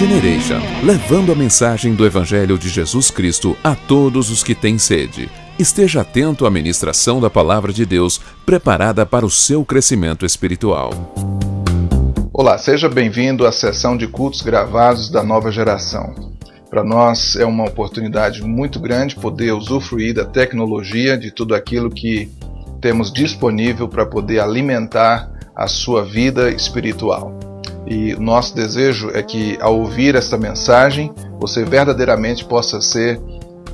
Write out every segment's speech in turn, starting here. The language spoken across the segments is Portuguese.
Generation, levando a mensagem do Evangelho de Jesus Cristo a todos os que têm sede. Esteja atento à ministração da Palavra de Deus, preparada para o seu crescimento espiritual. Olá, seja bem-vindo à sessão de cultos gravados da nova geração. Para nós é uma oportunidade muito grande poder usufruir da tecnologia, de tudo aquilo que temos disponível para poder alimentar a sua vida espiritual. E o nosso desejo é que, ao ouvir esta mensagem, você verdadeiramente possa ser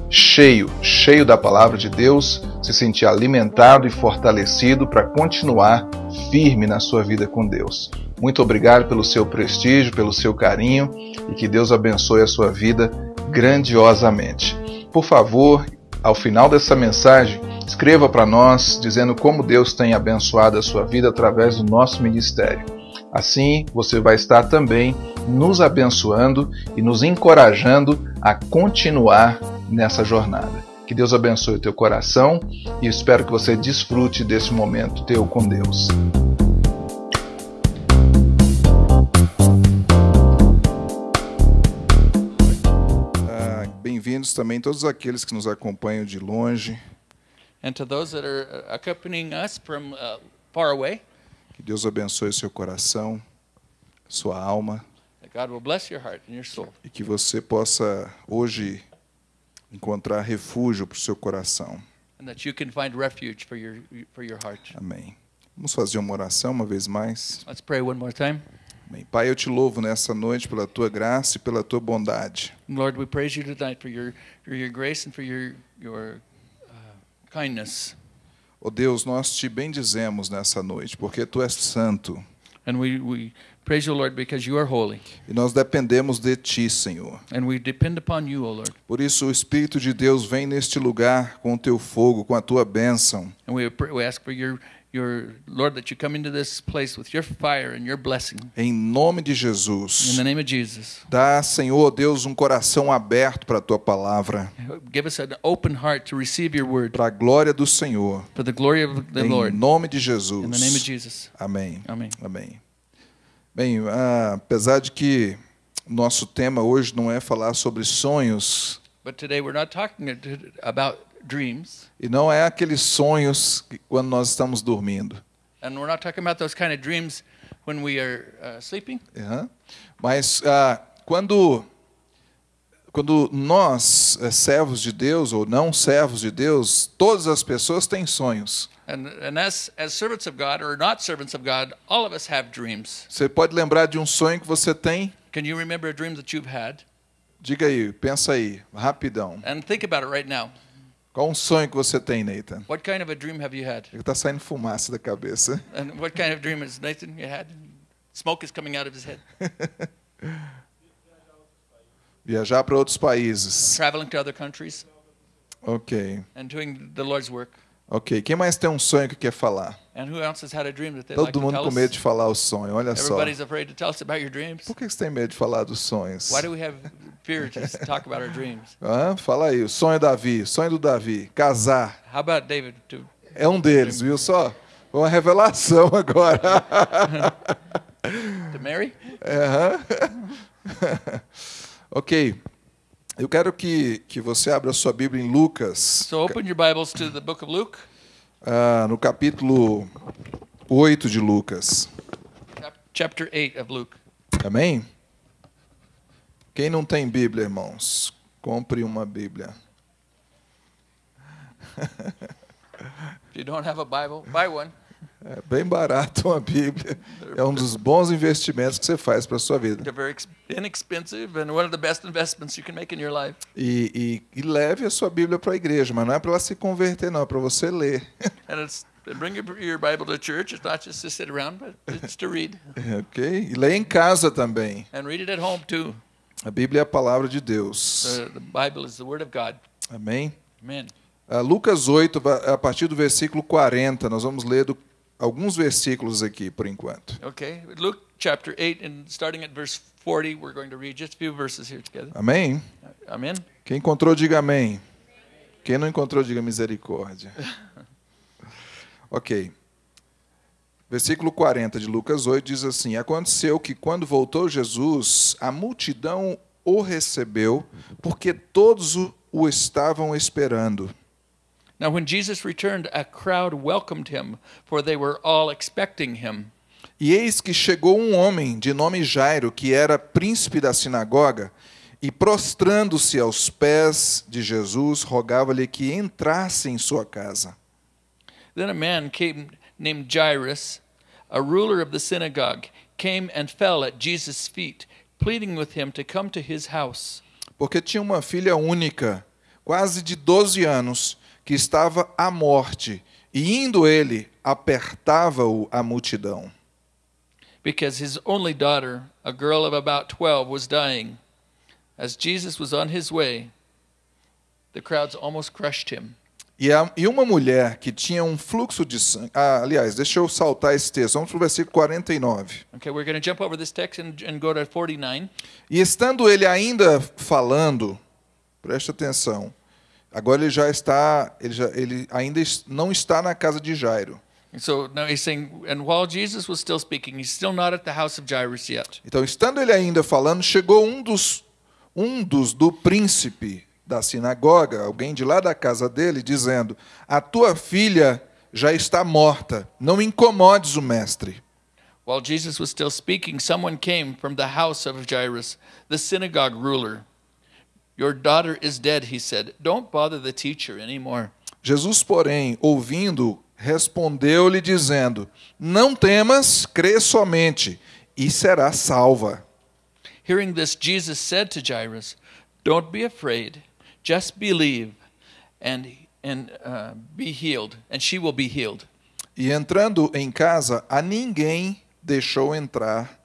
cheio, cheio da palavra de Deus, se sentir alimentado e fortalecido para continuar firme na sua vida com Deus. Muito obrigado pelo seu prestígio, pelo seu carinho e que Deus abençoe a sua vida grandiosamente. Por favor, ao final dessa mensagem, escreva para nós dizendo como Deus tem abençoado a sua vida através do nosso ministério. Assim, você vai estar também nos abençoando e nos encorajando a continuar nessa jornada. Que Deus abençoe o teu coração e espero que você desfrute desse momento teu com Deus. Ah, bem-vindos também todos aqueles que nos acompanham de longe. And to those that are accompanying us from uh, far away, Que Deus abençoe seu coração, sua alma that God will bless your heart and your soul. e que você possa hoje encontrar refúgio para o seu coração. And that you can find refuge for your, for your heart. Amém. Vamos fazer uma oração uma vez mais. Let's pray one more time. Amém. Pai, eu te louvo nessa noite pela tua graça e pela tua bondade. Lord, we praise you tonight for your, for your grace and for your, your uh, kindness. Ó Deus, nós te bendizemos nessa noite, porque tu és santo And we, we praise you, Lord, because you are holy. e nós dependemos de ti, Senhor. And we depend upon you, O Lord. Por isso o Espírito de Deus vem neste lugar com o teu fogo, com a tua bênção. And we, we ask for your, your, Lord, that you come into this place with your fire and your blessing. Em nome de In Jesus. the name of Jesus. Dá, Senhor Deus, um coração aberto para a tua palavra, Give us an open heart to receive your word para a glória do Senhor. for the glory of the Em Lord. nome de In the name of Jesus. Jesus. Amém. Amém. Amém. Bem, ah, apesar de que nosso tema hoje não é falar sobre sonhos, But today we're not talking about dreams, e não é aqueles sonhos que, quando nós estamos dormindo, and we're not talking about those kind of dreams when we are uh, sleeping. Mas ah, quando, quando nós, eh, servos de Deus ou não servos de Deus, todas as pessoas têm sonhos. And, and as, as servants of God or not servants of God, all of us have dreams. Você pode lembrar de um sonho que você tem? Can you remember a dream that you've had? Diga aí, pensa aí, rapidão. And think about it right now. Qual um sonho que você tem, Nathan? What kind of a dream have you had? Está saindo fumaça da cabeça. And what kind of dream is Nathan you had? Smoke is coming out of his head. Viajar para outros países. Traveling to other countries Ok, and doing the Lord's work. ok. Quem mais tem um sonho que quer falar? And who else has had a dream that they'd like Todo to mundo tell com medo de falar o sonho, olha só. Everybody's afraid to tell us about your dreams. Por que você tem medo de falar dos sonhos? Talk about our dreams? Hã? Fala aí, o sonho Davi, sonho do Davi, casar. How about David? To, É um deles, viu só? Uma revelação agora. to marry? Aham. ok. Eu quero que, que você abra sua Bíblia em Lucas, So open your Bibles to the book of Luke, ah, no capítulo 8 de Lucas. chap- chapter 8 of Luke. Amém? Quem não tem Bíblia, irmãos, compre uma Bíblia. If you don't have a Bible, buy one. É bem barato uma Bíblia. É um dos bons investimentos que você faz para a sua vida. They're very ex- inexpensive and one of the best investments you can make in your life. E, e- e leve a sua Bíblia para a igreja, mas não é para ela se converter, não, é para você ler. Ok? E leia em casa também. and read it at home too. A Bíblia é a palavra de Deus. The, the Bible is the Word of God. Amém? Amen. Ah, Lucas 8, va- a partir do versículo 40, nós vamos ler do- alguns versículos aqui por enquanto. Okay, Luke chapter 8, and starting at verse 40, we're going to read just a few verses here together. Amém? Amen. Quem encontrou, diga amém. Quem não encontrou, diga misericórdia. Ok. Versículo 40 de Lucas 8 diz assim: Aconteceu que quando voltou Jesus, a multidão o recebeu, porque todos o, estavam esperando. Now, when Jesus returned, a crowd welcomed him, for they were all expecting him. E eis que chegou um homem de nome Jairo, que era príncipe da sinagoga, e prostrando-se aos pés de Jesus, rogava-lhe que entrasse em sua casa. Then a man came named Jairus, a ruler of the synagogue, came and fell at Jesus' feet, pleading with him to come to his house. Porque tinha uma filha única, quase de 12 anos, que estava à morte, e indo ele, apertava-o a multidão. because his only daughter, a girl of about 12, was dying. As Jesus was on his way, the crowds almost crushed him. E, a, e uma mulher que tinha um fluxo de sangue. Ah, aliás, deixa eu saltar esse texto. Vamos para o versículo 49. Okay, we're going to jump over this text and, and go to 49. E estando ele ainda falando, preste atenção. Agora ele já está, ele, já, ele ainda não está na casa de Jairo. And so now he's saying, and while Jesus was still speaking, he's still not at the house of Jairus yet. Então, estando ele ainda falando, chegou um dos um dos do príncipe da sinagoga, alguém de lá da casa dele, dizendo: A tua filha já está morta. Não incomodes o mestre. While Jesus was still speaking, someone came from the house of Jairus, the synagogue ruler. Your daughter is dead, he said. Don't bother the teacher anymore. Jesus, porém, ouvindo, respondeu-lhe dizendo: Não temas, crê somente, e será salva. Hearing this, Jesus said to Jairus, Don't be afraid, just believe and, and uh, be healed, and she will be healed. E entrando em casa, a ninguém deixou entrar,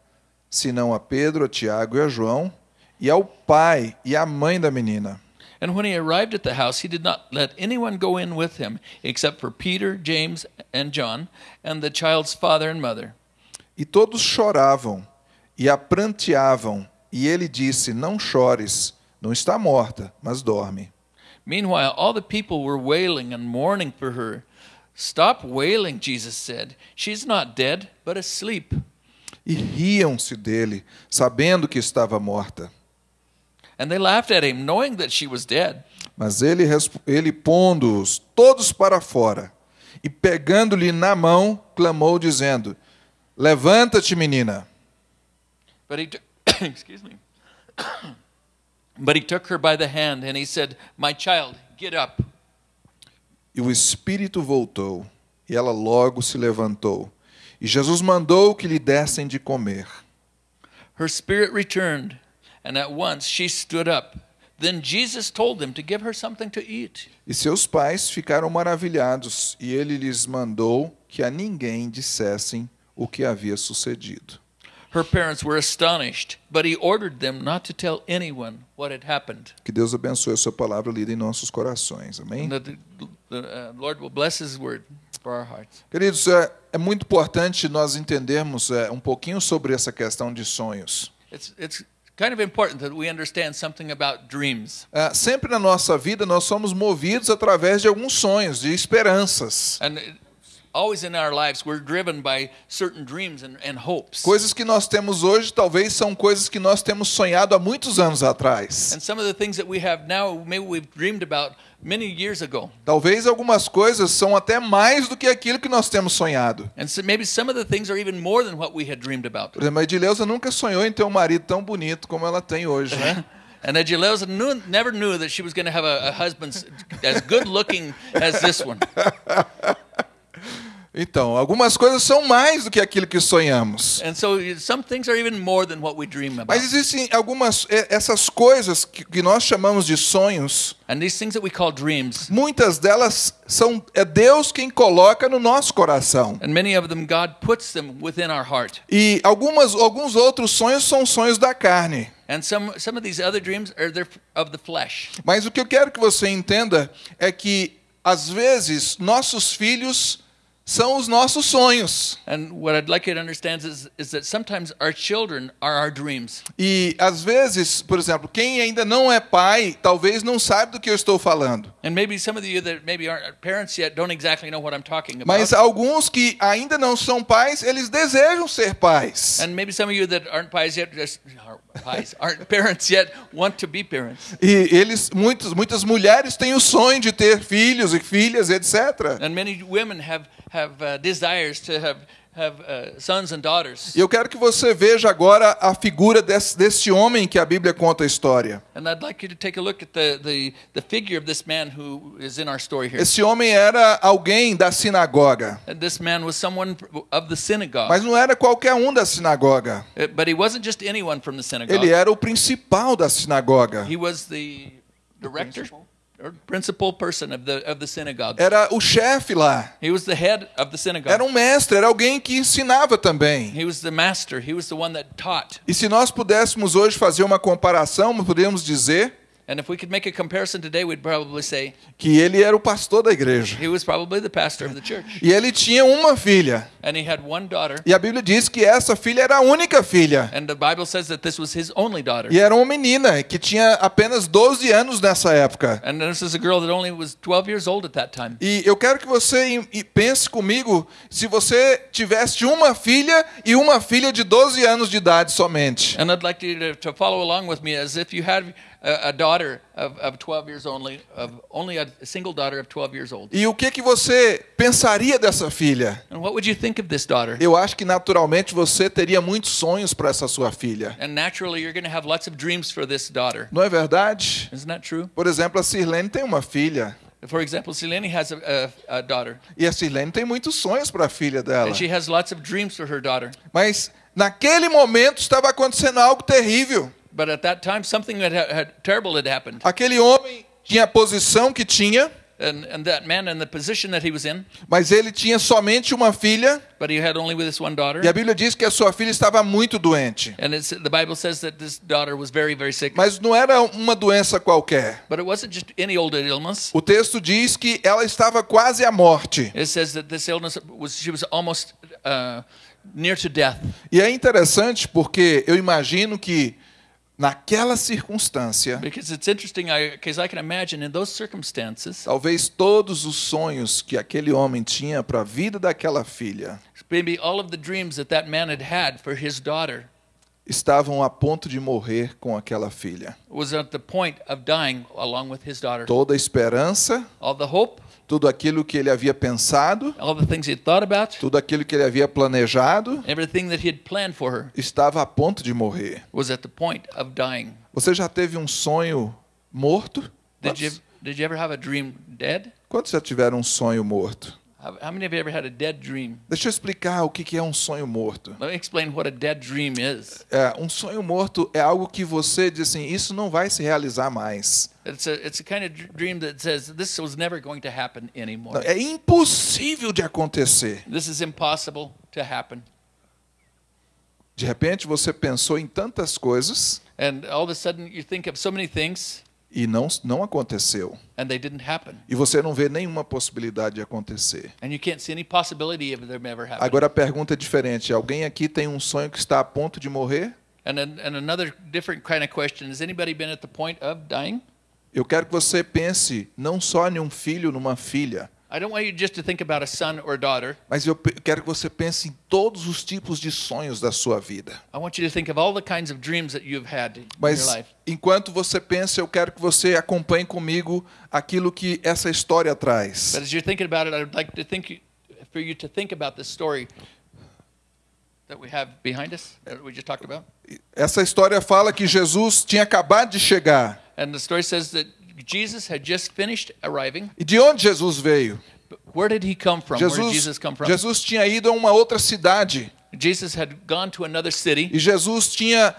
senão a Pedro, a Tiago e a João, e ao pai e à mãe da menina. And when he arrived at the house, he did not let anyone go in with him, except for Peter, James, and John, and the child's father and mother. E todos choravam e a pranteavam, e ele disse: Não chores, não está morta, mas dorme. Meanwhile, all the people were wailing and mourning for her. Stop wailing, Jesus said. She's not dead, but asleep. E riam-se dele, sabendo que estava morta. And they laughed at him, knowing that she was dead. Mas ele, ele pondo-os todos para fora, e pegando-lhe na mão, clamou, dizendo: Levanta-te, menina. But he excuse me. But he took her by the hand and he said, "My child, get up." E o espírito voltou, e ela logo se levantou. E Jesus mandou que lhe dessem de comer. Her spirit returned, and at once she stood up. Then Jesus told them to give her something to eat. E seus pais ficaram maravilhados, e ele lhes mandou que a ninguém dissessem o que havia sucedido. Her parents were astonished, but he ordered them not to tell anyone what had happened. Que Deus abençoe a sua palavra lida em nossos corações. Amém? And that the, the uh, Lord will bless his word for our hearts. Queridos, é, é muito importante nós entendermos é, um pouquinho sobre essa questão de sonhos. It's, it's kind of important that we understand something about dreams. É, sempre na nossa vida nós somos movidos através de alguns sonhos, de esperanças. And Coisas que nós temos hoje talvez são coisas que nós temos sonhado há muitos anos atrás. And some of the things that we have now, maybe we've dreamed about many years ago. Talvez algumas coisas são até mais do que aquilo que nós temos sonhado. And so maybe some of the things are even more than what we had dreamed about. Por exemplo, a Edileuza nunca sonhou em ter um marido tão bonito como ela tem hoje, né? And Agileuza knew, never knew that she was going to have a, a husband as good looking as this one. Então, algumas coisas são mais do que aquilo que sonhamos. And so some things are even more than what we dream about. Mas existem algumas eh, essas coisas que, que nós chamamos de sonhos. And these things that we call dreams, Muitas delas são é Deus quem coloca no nosso coração. and many of them, God puts them within our heart. E algumas, alguns outros sonhos são sonhos da carne. And some, some of these other dreams are they're of the flesh. Mas o que eu quero que você entenda é que, às vezes, nossos filhos são os nossos sonhos. And what I'd like you to understand is, is that sometimes our children are our dreams. E às vezes, por exemplo, quem ainda não é pai, talvez não saiba do que eu estou falando. Mas alguns que ainda não são pais, eles desejam ser pais. and maybe some of you that aren't pies yet, just aren't pies, aren't parents yet, want to be parents. E eles, muitos, muitas mulheres têm o sonho de ter filhos e filhas, etc. And many women have have uh, desires to have have uh, sons and daughters. E eu quero que você veja agora a figura desse, desse homem que a Bíblia conta a história. And I'd like you to take a look at the, the, the figure of this man who is in our story here. Esse homem era alguém da sinagoga, And this man was someone of the synagogue. mas não era qualquer um da sinagoga. Uh, But he wasn't just anyone from the synagogue. Ele era o principal da sinagoga. He was the director or principal person of the of the synagogue. Era o chefe lá. He was the head of the synagogue. Era um mestre, era alguém que ensinava também. He was the master. He was the one that taught. E se nós pudéssemos hoje fazer uma comparação, poderíamos dizer And if we could make a comparison today, we'd probably say que ele era o pastor da igreja. he was probably the pastor of the church. E ele tinha uma filha. And he had one daughter, E a Bíblia diz que essa filha era a única filha. and the Bible says that this was his only daughter. E era uma menina que tinha apenas 12 anos nessa época. And this is a girl that only was 12 years old at that time. E eu quero que você pense comigo se você tivesse uma filha e uma filha de 12 anos de idade somente. And I'd like you to, to follow along with me as if you had a, daughter of, of 12 years only, of only a single daughter of 12 years old. E o que que você pensaria dessa filha? And what would you think of this daughter? Eu acho que naturalmente você teria muitos sonhos para essa sua filha. And naturally, you're going to have lots of dreams for this daughter. Não é verdade? Isn't that true? Por exemplo, a Sirlene tem uma filha. For example, Selene has a, a, a daughter, E a Sirlene tem muitos sonhos para a filha dela. and she has lots of dreams for her daughter. Mas naquele momento estava acontecendo algo terrível. But at that time, something had, had terrible had happened, Aquele homem tinha a posição que tinha, and, and that man in the position that he was in, mas ele tinha somente uma filha. but he had only with this one daughter. E a Bíblia diz que a sua filha estava muito doente. And the Bible says that this daughter was very, very sick. Mas não era uma doença qualquer. But it wasn't just any old illness. O texto diz que ela estava quase à morte. It says that this illness was she was almost uh, near to death. E é interessante porque eu imagino que naquela circunstância, Because it's interesting, because I, can imagine in those circumstances, talvez todos os sonhos que aquele homem tinha para a vida daquela filha maybe all of the dreams that that man had had for his daughter estavam a ponto de morrer com aquela filha. Toda a esperança, All the hope, tudo aquilo que ele havia pensado, all the things he had thought about, tudo aquilo que ele havia planejado, her estava a ponto de morrer. Você já teve um sonho morto? Did you, did you ever have a dream dead? quantos já tiveram um sonho morto? How, many of you ever had a dead dream? Deixa eu explicar o que é um sonho morto. Let me explain what a dead dream is. É, um sonho morto é algo que você diz assim, isso não vai se realizar mais. It's a, it's a kind of dr- dream that says this was never going to happen Não, anymore. É impossível de acontecer. This is impossible to happen. De repente você pensou em tantas coisas And all of a sudden you think of so many things e não, não aconteceu. and they didn't happen. E você não vê nenhuma possibilidade de acontecer. Agora a pergunta é diferente. Alguém aqui tem um sonho que está a ponto de morrer? And, then, and another different kind of question has anybody been at the point of dying? Eu quero que você pense não só em um filho, numa filha, I don't want you just to think about a son or a daughter. mas eu quero que você pense em todos os tipos de sonhos da sua vida. I want you to think of all the kinds of dreams that you've had in your Mas enquanto você pensa, eu quero que você acompanhe comigo aquilo que essa história traz. But as you're thinking about it, I would like to think for you to think about the story that we have behind us that we just talked about. Essa história fala que Jesus tinha acabado de chegar. And the story says that Jesus had just finished arriving. E de onde Jesus veio? Where did he come from? where did Jesus, Jesus come from? Jesus tinha ido a uma outra cidade. Jesus had gone to another city E Jesus tinha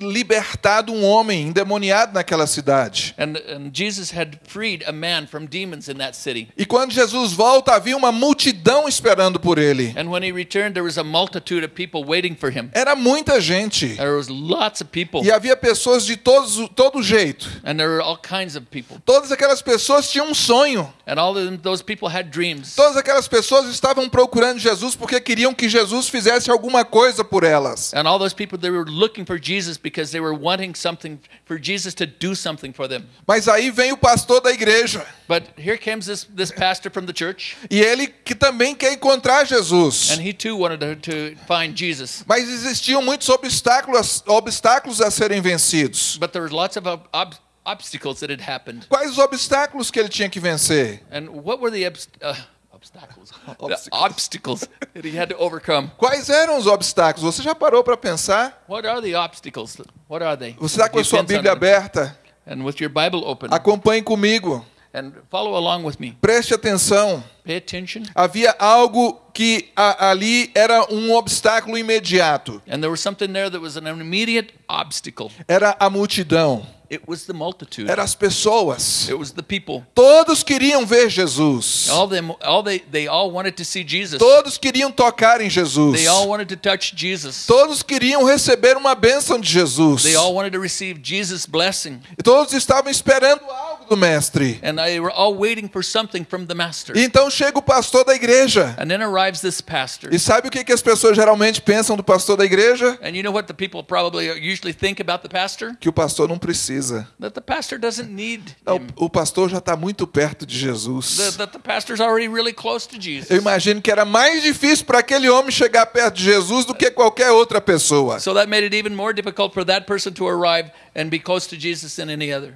libertado um homem endemoniado naquela cidade. And, and Jesus had freed a man from demons in that city. E quando Jesus volta, havia uma multidão esperando por ele. And when he returned, there was a multitude of people waiting for him. Era muita gente. There was lots of people, E havia pessoas de todos, todo jeito. and there were all kinds of people. Todas aquelas pessoas tinham um sonho. And all of them, those people had dreams. Todas aquelas pessoas estavam procurando Jesus porque queriam que Jesus fizesse alguma coisa por elas. And all those people, they were looking for Jesus because they were wanting something for Jesus to do something for them. Mas aí vem o pastor da igreja. But here comes this, this pastor from the church, E ele que também quer encontrar Jesus. and he too wanted to, to find Jesus. Mas existiam muitos obstáculos, obstáculos a serem vencidos. But there was lots of ob- ob- obstacles that had happened. Quais os obstáculos que ele tinha que vencer? And what were the obst- uh, obstacles? the Obstacles. obstacles that he had to overcome. Quais eram os obstáculos? Você já parou para pensar? What are the obstacles? What are they? Você está com a sua Bíblia aberta? And with your Bible open. Acompanhe comigo. And follow along with me. Preste atenção. Pay attention. Havia algo que a- ali era um obstáculo imediato. And there was something there that was an immediate obstacle. Era a multidão. It was the multitude. Eram as pessoas. It was the people. Todos queriam ver Jesus. All them, all they, they all wanted to see Jesus. Todos queriam tocar em Jesus. They all wanted to touch Jesus. Todos queriam receber uma bênção de Jesus. They all wanted to receive Jesus' blessing. E Todos estavam esperando algo do mestre. And they were all waiting for something from the master. E então chega o pastor da igreja. And then arrives this pastor. E sabe o que, que as pessoas geralmente pensam do pastor da igreja? And you know what the people probably usually think about the pastor? Que o pastor não precisa. That the pastor doesn't need Não, him. o pastor já está muito perto de Jesus. that the pastor's already really close to Jesus. Eu imagino que era mais difícil para aquele homem chegar perto de Jesus do que qualquer outra pessoa. So that made it even more difficult for that person to arrive and be close to Jesus than any other.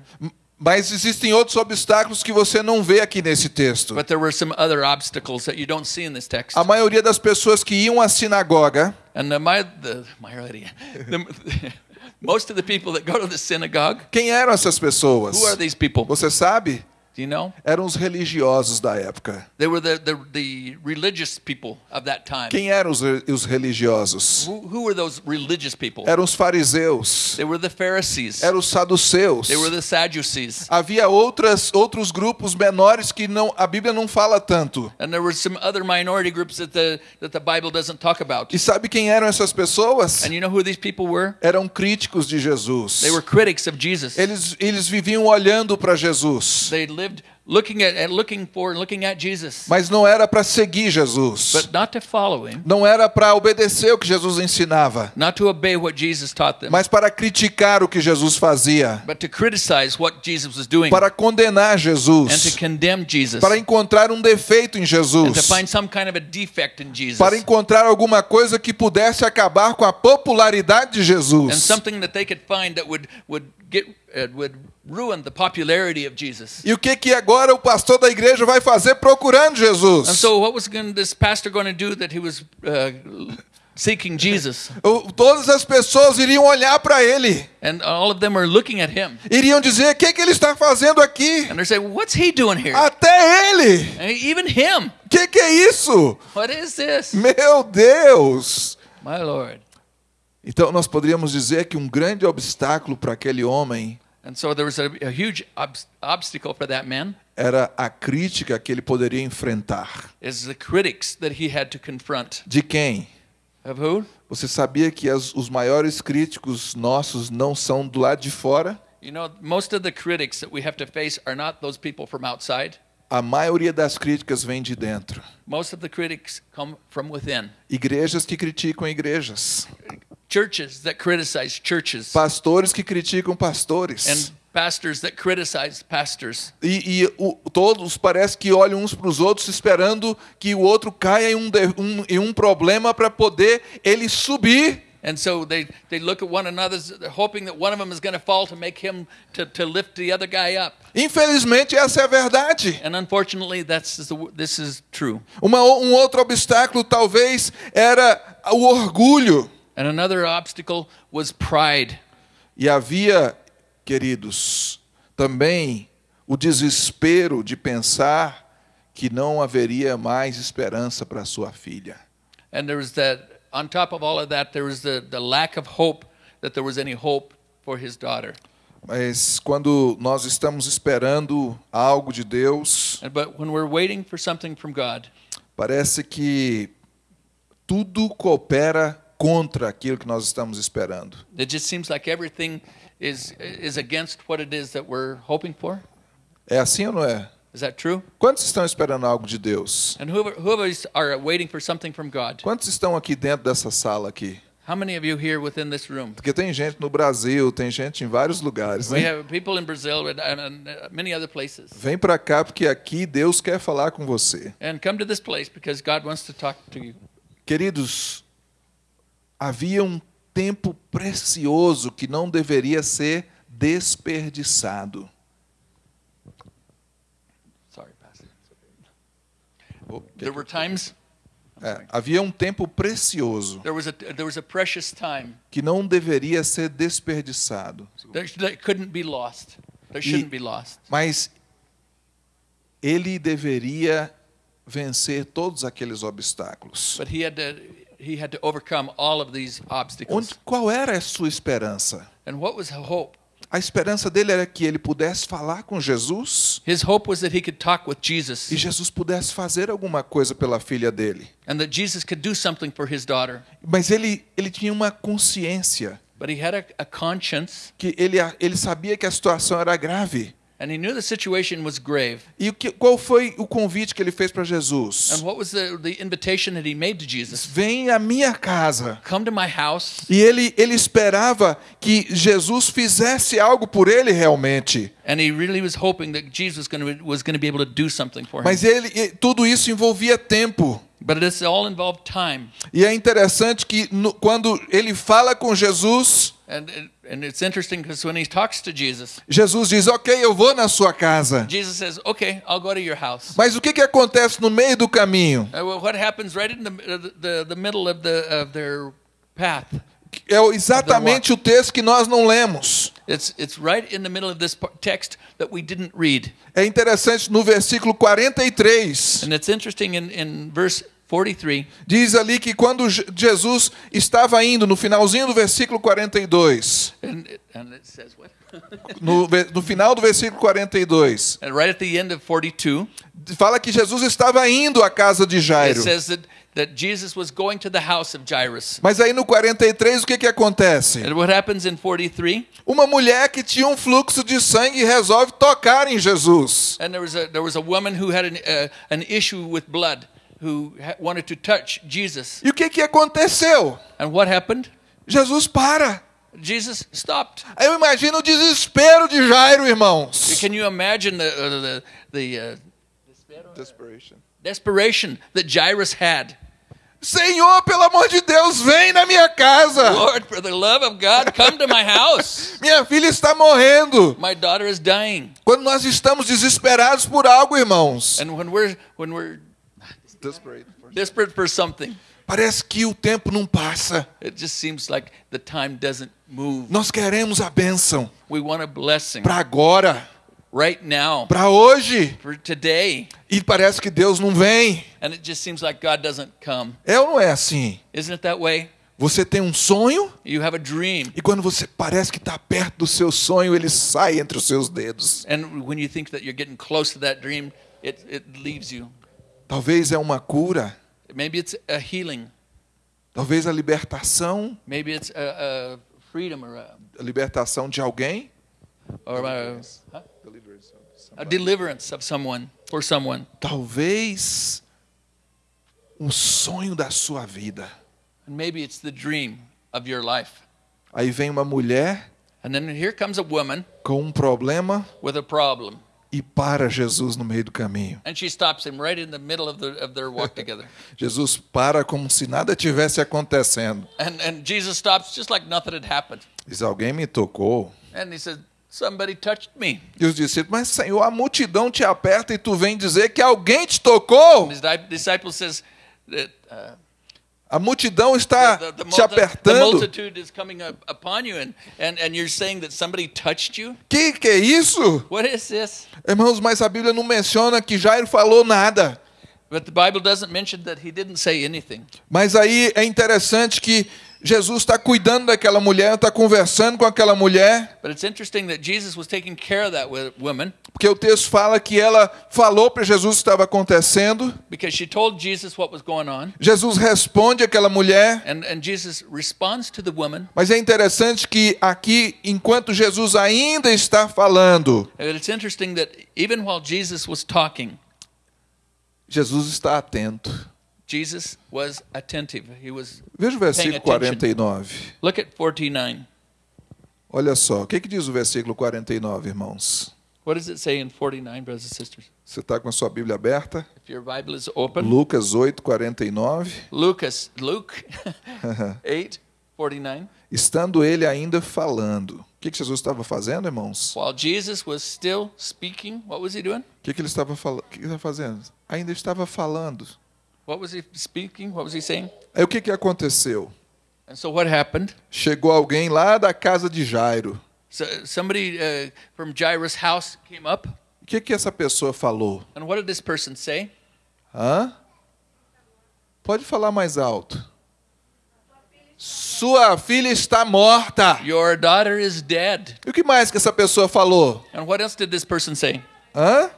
Mas existem outros obstáculos que você não vê aqui nesse texto. But there were some other obstacles that you don't see in this text. A maioria das pessoas que iam à sinagoga And the, the, the, most of the people that go to the synagogue, Quem eram essas pessoas? who are these people? Você sabe? Do you know? Eram os religiosos da época. They were the, the, the religious people of that time. Quem eram os, os religiosos? Who, who were those religious people? Eram os fariseus. They were the Pharisees. Eram os saduceus. They were the Sadducees. Havia outras, outros grupos menores que não, a Bíblia não fala tanto. And there were some other minority groups that the, that the Bible doesn't talk about. E sabe quem eram essas pessoas? And you know who these people were? Eram críticos de Jesus. They were critics of Jesus. Eles, eles viviam olhando para Jesus, They lived looking at, at looking for and looking at Jesus, mas não era para seguir Jesus. but not to follow him, Não era para obedecer o que Jesus ensinava, not to obey what Jesus taught them, mas para criticar o que Jesus fazia, but to criticize what Jesus was doing. Para condenar and to Jesus, condemn Jesus. Para encontrar um defeito em and to Jesus, find some kind of a defect in Jesus. Para encontrar alguma coisa que pudesse acabar com a popularidade de and Jesus. something that they could find that would would get would ruin the popularity of Jesus. E o que que agora o pastor da igreja vai fazer procurando And Jesus? so, what was going, this pastor going to do that he was uh, seeking Jesus? Todas as pessoas iriam olhar para ele, And all of them were looking at him. iriam dizer: o que, que ele está fazendo aqui? And they're saying, What's he doing here? Até ele! And even him. Que, que é isso? What is this? Meu Deus! My Lord. Então nós poderíamos dizer que um grande obstáculo para aquele homem And so there was a, a huge ob- obstacle for that man era a crítica que ele poderia enfrentar. is the critics that he had to confront. De quem? Você sabia que as- os maiores críticos nossos não são do lado de fora? You know, most of the critics that we have to face are not those people from outside. A maioria das críticas vem de dentro. Most of the critics come from within. Igrejas que criticam igrejas. Churches that criticize churches. Pastores que criticam pastores. And pastors that criticize pastors. E, e o- todos parece que olham uns para os outros esperando que o outro caia em um, de- um- em um problema para poder ele subir. And so they, they look at one another, hoping that one of them is going to fall to make him to, to lift the other guy up. Infelizmente, essa é a verdade. And unfortunately, that's this is true. Uma, um outro obstáculo talvez era o orgulho. And another obstacle was pride. E havia, queridos, também o desespero de pensar que não haveria mais esperança para sua filha. And there was that, on top of all of that, there was the, the lack of hope that there was any hope for his daughter. Mas quando nós estamos esperando algo de Deus, And, but when we're waiting for something from God, parece que tudo coopera contra aquilo que nós estamos esperando. it just seems like everything is is against what it is that we're hoping for. É assim ou não é? Is that true? Quantos estão esperando algo de Deus? And whoever is- are waiting for something from God, Quantos estão aqui dentro dessa sala aqui? how many of you here within this room? Porque tem gente no Brasil, tem gente em vários lugares. We Né? have people in Brazil and, many other places. Vem para cá porque aqui Deus quer falar com você. And come to this place because God wants to talk to you. Queridos, havia um tempo precioso que não deveria ser desperdiçado. Sorry, Pastor. Oh, There were times É, havia um tempo precioso there was a there was a precious time que não deveria ser desperdiçado. that, that couldn't be lost. That shouldn't be lost. Mas ele deveria vencer todos aqueles obstáculos. But he had to he had to overcome all of these obstacles. Onde, qual era a sua esperança? And what was hope? A esperança dele era que ele pudesse falar com Jesus His hope was that he could talk with Jesus e Jesus pudesse fazer alguma coisa pela filha dele. and that Jesus could do something for his daughter. Mas ele, ele tinha uma consciência But he had a, a conscience que ele, ele sabia que a situação era grave. And he knew the situation was grave. E o que, qual foi o convite que ele fez para And Jesus? what was the, the invitation that he made to Jesus? Vem à minha casa. Come to my house. E ele, ele esperava que Jesus fizesse algo por ele realmente. And he really was hoping that Jesus was going to, be able to do something for him. Mas ele, tudo isso envolvia tempo. But all involved time. E é interessante que no- quando ele fala com Jesus, And, and it's interesting because when he talks to Jesus, Jesus diz: Ok, eu vou na sua casa. Jesus says, Okay, I'll go to your house. Mas o que, que acontece no meio do caminho? Uh, what happens right in the, uh, the, the middle of, the, of their path? É exatamente o texto que nós não lemos. The. É interessante no versículo 43. And it's interesting in, in verse 43, Diz ali que quando Je- Jesus estava indo, no finalzinho do versículo 42, and, it- and it says what? no, no final do versículo 42, and right at the end of 42, fala que Jesus estava indo à casa de it Jairo. says that, that Jesus was going to the house of Jairus. Mas aí no 43 o que, que acontece? And what happens in 43? Uma mulher que tinha um fluxo de sangue resolve tocar em Jesus. And there was a, there was a woman who had an, uh, an issue with blood who wanted to touch Jesus. E o que, que aconteceu? And what happened? Jesus para. Jesus stopped. Eu imagino o desespero de Jairo, irmãos. Can you imagine the, uh, the, the uh, desperation that Jairus had? Senhor, pelo amor de Deus, vem na minha casa. Lord, for the love of God, come to my house. Minha filha está morrendo. My daughter is dying. Quando nós estamos desesperados por algo, irmãos, And when we're, when we're desperate for something, parece que o tempo não passa. it just seems like the time doesn't move. Nós queremos a bênção We want a blessing para agora, right now, para hoje, for today. e parece que Deus não vem. And it just seems like God doesn't come. É ou não é assim? Isn't it that way? Você tem um sonho You have a dream, e quando você parece que está perto do seu sonho, ele sai entre os seus dedos. and when you think that you're getting close to that dream, it, it leaves you. Talvez é uma cura, Maybe it's a healing, talvez a libertação, maybe it's a, a freedom or a, a libertação de alguém. or a, huh? a deliverance of someone for someone. Talvez um sonho da sua vida. And maybe it's the dream of your life. Aí vem uma mulher And then here comes a woman com um problema with a problem. E para Jesus no meio do caminho. And she stops him right in the middle of, the, of their walk together. Jesus para como se nada tivesse acontecendo. And, and Jesus stops just like nothing had happened. Diz: Alguém me tocou. And he said, Somebody touched me. E os discípulos: Mas Senhor, a multidão te aperta e tu vem dizer que alguém te tocou. And his di- disciple says that uh, A multidão está the, the, te apertando. and? Que que é isso? What is this? Irmãos, mas a Bíblia não menciona que Jairo falou nada. But the Bible doesn't mention that he didn't say anything. Mas aí é interessante que Jesus está cuidando daquela mulher, está conversando com aquela mulher, woman porque o texto fala que ela falou para Jesus o que estava acontecendo. because she told Jesus what was going on. Jesus responde àquela mulher, And, and Jesus responds to the woman. mas é interessante que aqui, enquanto Jesus ainda está falando, And it's interesting that even while Jesus was talking, Jesus está atento. Jesus was attentive. He was. Veja o versículo Paying attention. 49. Look at 49. Olha só, o que, que diz o versículo 49, irmãos? What does it say in 49, brothers and sisters? Você está com a sua Bíblia aberta? If your Bible is open, Lucas 8, 49. Lucas, Luke 8, 49. Estando ele ainda falando. O que, que Jesus estava fazendo, irmãos? O While Jesus was still speaking, what was he doing? que, que ele estava falando? O que ele estava fazendo? Ainda estava falando. What was he speaking? What was he saying? Aí o que, que aconteceu? And so what happened? Chegou alguém lá da casa de Jairo. So somebody uh, from Jairus' house came up, O que, que essa pessoa falou? and what did this person say? Hã? Pode falar mais alto. Sua filha está morta. Your daughter is dead. E o que mais que essa pessoa falou? And what else did this person say? Hã?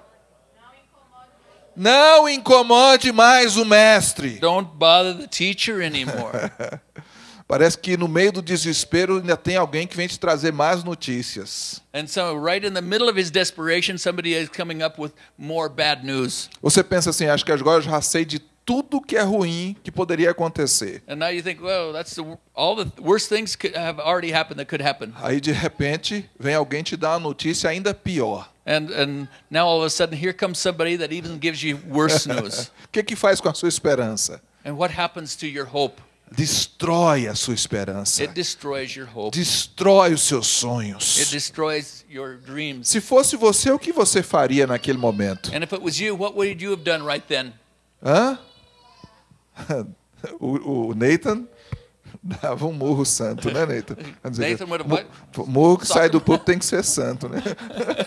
Não incomode mais o mestre. Don't bother the teacher anymore. Parece que no meio do desespero ainda tem alguém que vem te trazer mais notícias. and so, right in the middle of his desperation, somebody is coming up with more bad news. Você pensa assim, acho que agora eu já sei de tudo que é ruim que poderia acontecer. And now you think, well, that's the, all the worst things could have already happened that could happen. Aí de repente vem alguém te dar uma notícia ainda pior. And and now all of a sudden, here comes somebody that even gives you worse news. O que que faz com a sua esperança? and what happens to your hope? Destrói a sua esperança. It destroys your hope. Destrói os seus It sonhos. destroys your dreams. Se fosse você, o que você faria naquele momento? And if it was you, what would you have done right then? Hã? O, o Nathan dava um murro santo, né, Nathan? Dizer, Nathan? Murro que sai do público tem que ser santo, né?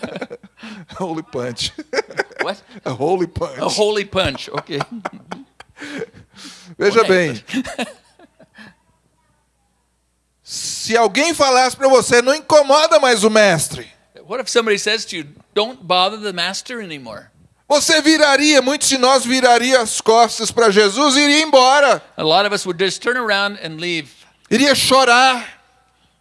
Holy punch. What? A holy punch. A holy punch. Okay. Veja bem. Se alguém falasse para você, não incomoda mais o mestre. What if somebody says to you, "Don't bother the master anymore"? Você viraria, muitos de nós viraria as costas para Jesus e iria embora. A lot of us would just turn around and leave. Iria chorar,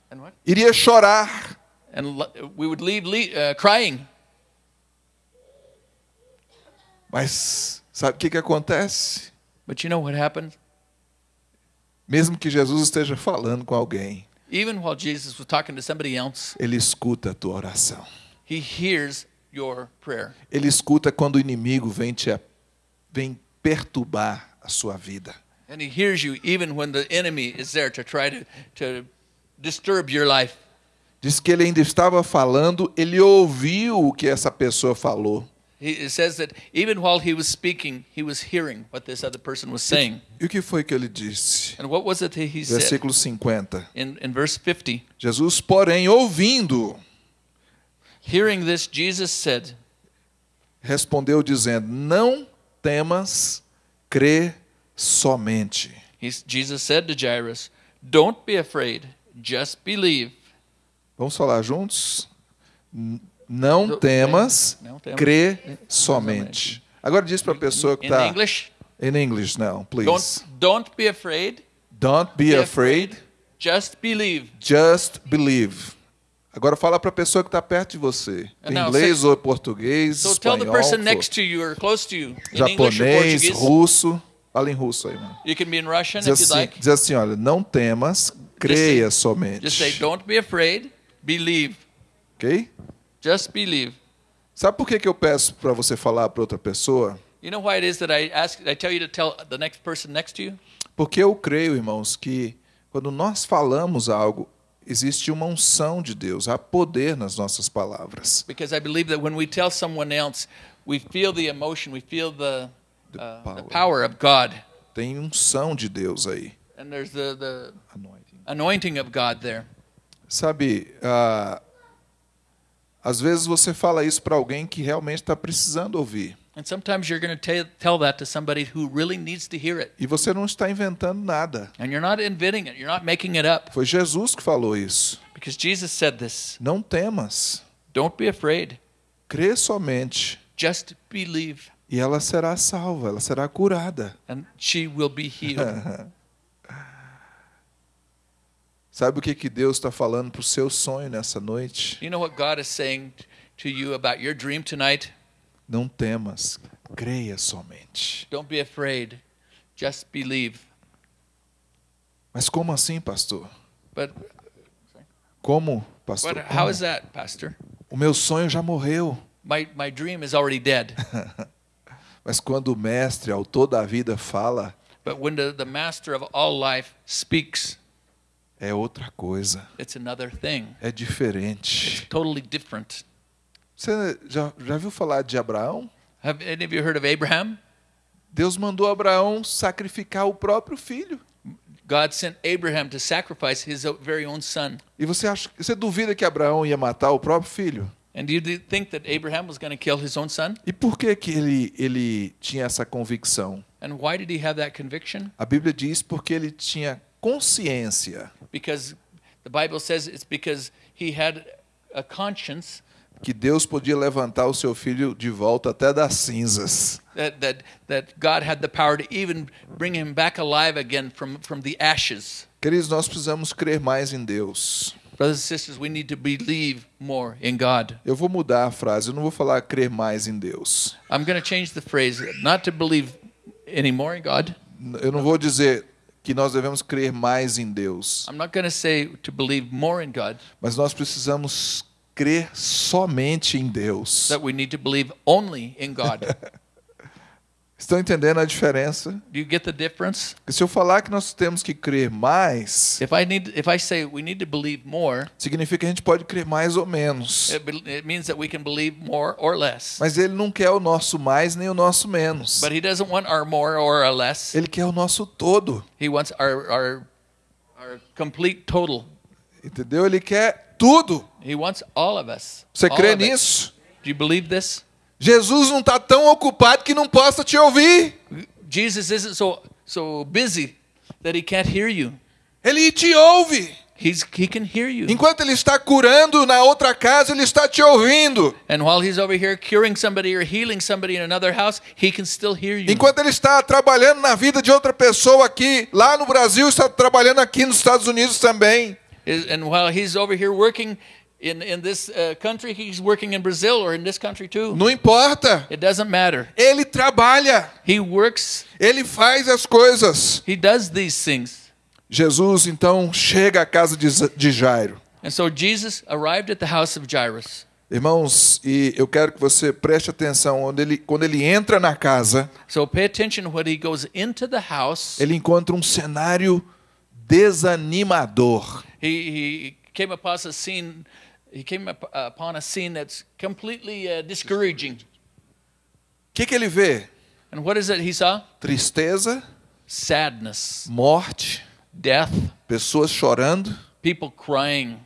And what? iria chorar. And we would leave le- uh, crying. Mas sabe o que, que acontece? But you know what happened? Mesmo que Jesus esteja falando com alguém, Even while Jesus was talking to somebody else, ele escuta a tua oração. he hears your prayer. Ele escuta quando o inimigo vem te vem perturbar a sua vida. And he hears you even when the enemy is there to try to, to disturb your life. Diz que ele ainda estava falando, ele ouviu o que essa pessoa falou. He, it says that even while he was speaking, he was hearing what this other person was saying. E o que foi que ele disse? And what was it that he said? Versículo 50. In, in verse 50, Jesus, porém, ouvindo, hearing this, Jesus said, respondeu dizendo: Não temas, crê somente. Jesus said to Jairus, Don't be afraid, just believe. Vamos falar juntos? N- Não temas, Não temas. crê somente. Agora diz para a pessoa que In está. English, In English now, please. don't, don't be afraid, Don't be be afraid, just believe. just believe. Agora fala para a pessoa que está perto de você. Em Now, inglês ou português, So tell the espanhol, person for- next to you or close to you in English or japonês, russo. Fala em russo aí, mano. You can be in Russian Diz if assim, like. diz assim, olha, não temas, creia Just somente. Just say, don't be afraid, believe. Ok? Just believe. Sabe por que, que eu peço para você falar para outra pessoa? You know why it is that I ask, I tell you to tell the next person next to you? Porque eu creio, irmãos, que quando nós falamos algo, existe uma unção de Deus, há poder nas nossas palavras. Because I believe that when we tell someone else, we feel the emotion, we feel the, The uh, power. the power of God. Tem unção de Deus aí. And there's the, the anointing of God there. Sabe, ah, às vezes você fala isso para alguém que realmente está precisando ouvir. And sometimes you're going to tell that to somebody who really needs to hear it. E você não está inventando nada. And you're not inventing it, you're not making it up. Foi Jesus que falou isso. Because Jesus said this Não temas, Don't be afraid, crê somente just believe, e ela será salva, ela será curada. and she will be healed. Sabe o que, que Deus está falando para o seu sonho nessa noite? you know what God is saying to you about your dream tonight? Não temas, creia somente. Don't be afraid, just believe. Mas como assim, pastor? But, Como, pastor? but how Como? is that, Pastor? O meu sonho já morreu. My, my dream is already dead. Mas quando o mestre, autor da vida, fala, But when the, the master of all life speaks, é outra coisa. it's another thing. É diferente. Totally different. Você já, já viu falar de Abraão? Have any of you heard of Abraham? Deus mandou Abraão sacrificar o próprio filho. God sent Abraham to sacrifice his very own son. E você acha, você duvida que Abraão ia matar o próprio filho? And do you th- think that Abraham was going to kill his own son? E por que que ele ele tinha essa convicção? And why did he have that conviction? A Bíblia diz porque ele tinha consciência Because the Bible says it's because he had a conscience que Deus podia levantar o seu filho de volta até das cinzas. that, that, that God had the power to even bring him back alive again from, from the ashes. Queridos, nós precisamos crer mais em Deus. Brothers and sisters, we need to believe more in God. Eu vou mudar a frase, eu não vou falar crer mais em Deus. I'm going to change the phrase, not to believe anymore in God. Eu não vou dizer que nós devemos crer mais em Deus, I'm not going to say to believe more in God, mas nós precisamos crer somente em Deus. that we need to believe only in God. Estão entendendo a diferença? Do you get the difference? Porque se eu falar que nós temos que crer mais, If I need, if I say we need to believe more, significa que a gente pode crer mais ou menos. it, it means that we can believe more or less. Mas ele não quer o nosso mais nem o nosso menos. But He doesn't want our more or our less. Ele quer o nosso todo. He wants our our our complete total. Entendeu? Ele quer tudo. He wants all of us. Você All crê nisso? Do you believe this? Jesus não está tão ocupado que não possa te ouvir. Jesus isn't so so busy that he can't hear you. Ele te ouve. He's he can hear you. Enquanto ele está curando na outra casa, ele está te ouvindo. And while he's over here curing somebody or healing somebody in another house, he can still hear you. Enquanto ele está trabalhando na vida de outra pessoa aqui, lá no Brasil, está trabalhando aqui nos Estados Unidos também. And while he's over here working in, in this uh, country, he's working in Brazil or in this country too. Não importa. It doesn't matter. Ele trabalha, He works, ele faz as coisas. he does these things. Jesus então chega à casa de de Jairo. And so Jesus arrived at the house of Jairus. Irmãos, e eu quero que você preste atenção onde ele, quando ele entra na casa, So pay attention when he goes into the house. ele encontra um cenário desanimador. He, he came upon a scene. He came up, upon a scene that's completely uh, discouraging. Que, que ele vê? And what is it he saw? Tristeza, Sadness, morte, death, pessoas chorando. people crying.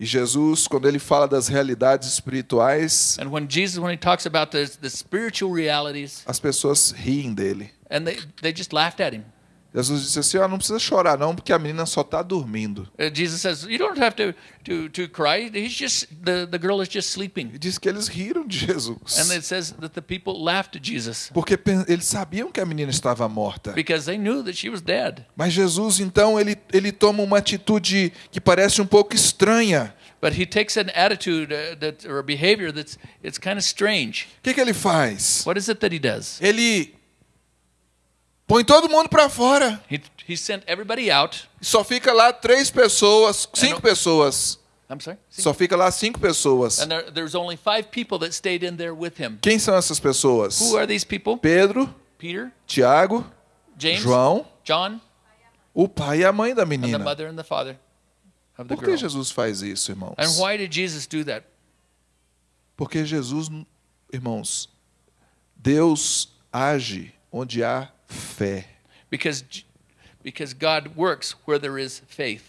E Jesus, quando ele fala das realidades espirituais, And when Jesus, when he talks about the, the spiritual realities, as pessoas riem dele. and they, they just laughed at him. Jesus disse assim: ó, não precisa chorar não, porque a menina só está dormindo. Uh, Jesus says, "You don't have to to to cry. He's just the the girl is just sleeping." E diz que eles riram de Jesus. And it says that the people laughed at Jesus Porque eles sabiam que a menina estava morta. because they knew that she was dead. Mas Jesus, então, ele, ele toma uma atitude que parece um pouco estranha. But he takes an attitude uh, that or a behavior that's it's kind of strange. O que, que ele faz? What is it that he does? Ele põe todo mundo para fora. He he sent everybody out. Só fica lá três pessoas, cinco pessoas. I'm sorry. Só fica lá cinco pessoas. And there, there's only five people that stayed in there with him. Quem são essas pessoas? Who are these people? Pedro, Peter, Tiago, James, João, John, o pai e a mãe da and the menina. mother and the father of the Por que girl. Jesus faz isso, irmãos? And why did Jesus do that? Porque Jesus, irmãos, Deus age onde há fé. Because because God works where there is faith.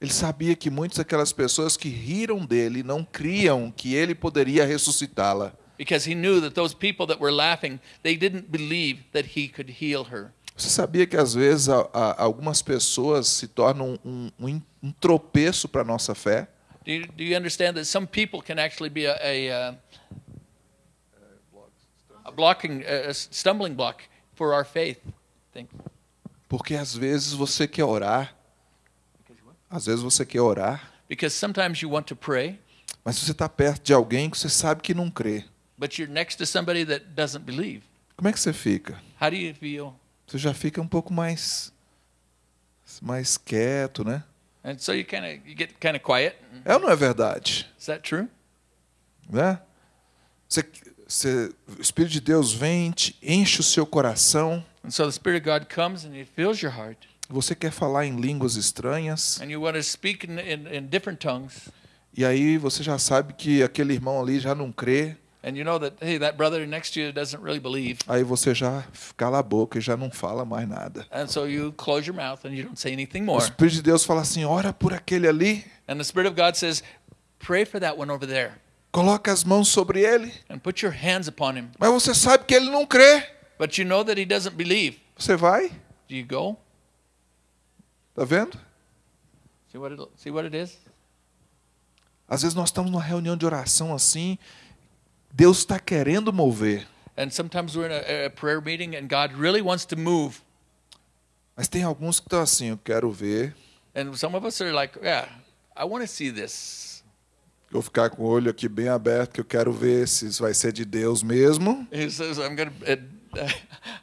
Ele sabia que muitas daquelas pessoas que riram dele não criam que ele poderia ressuscitá-la. because he knew that those people that were laughing, they didn't believe that he could heal her. Você sabia que às vezes a- a- algumas pessoas se tornam um, um um tropeço para a nossa fé? Do you, do you understand that some people can actually be a, a, uh, a blocking, a stumbling block for our faith? Think. Porque às vezes você quer orar, às vezes você quer orar, Because sometimes you want to pray, mas você está perto de alguém que você sabe que não crê. but you're next to somebody that doesn't believe. Como é que você fica? How do you feel? Você já fica um pouco mais mais quieto, né? And so you kind of you get kind of quiet. É ou não é verdade? Is that true? Né? Você, você, o Espírito de Deus vem, te enche o seu coração. And so the Spirit of God comes and He fills your heart, Você quer falar em línguas estranhas. and you want to speak in, in, in different tongues, E aí você já sabe que aquele irmão ali já não crê. and you know that hey, that brother next to you doesn't really believe, Aí você já cala a boca e já não fala mais nada. and so you close your mouth and you don't say anything O more. Espírito de Deus fala assim: ora por aquele ali, And the Spirit of God says, pray for that one over there, coloca as mãos sobre ele. and put your hands upon him. Mas você sabe que ele não crê. But you know that he doesn't believe. Você vai? Do you go? Tá vendo? See what it, see what it is? Às vezes nós estamos numa reunião de oração assim, Deus está querendo mover, And sometimes we're in a, a prayer meeting, and God really wants to move. mas tem alguns que estão assim, eu quero ver, And some of us are like, yeah, I want to see this. Vou ficar com o olho aqui bem aberto, que eu quero ver se isso vai ser de Deus mesmo. He says, I'm going to, uh,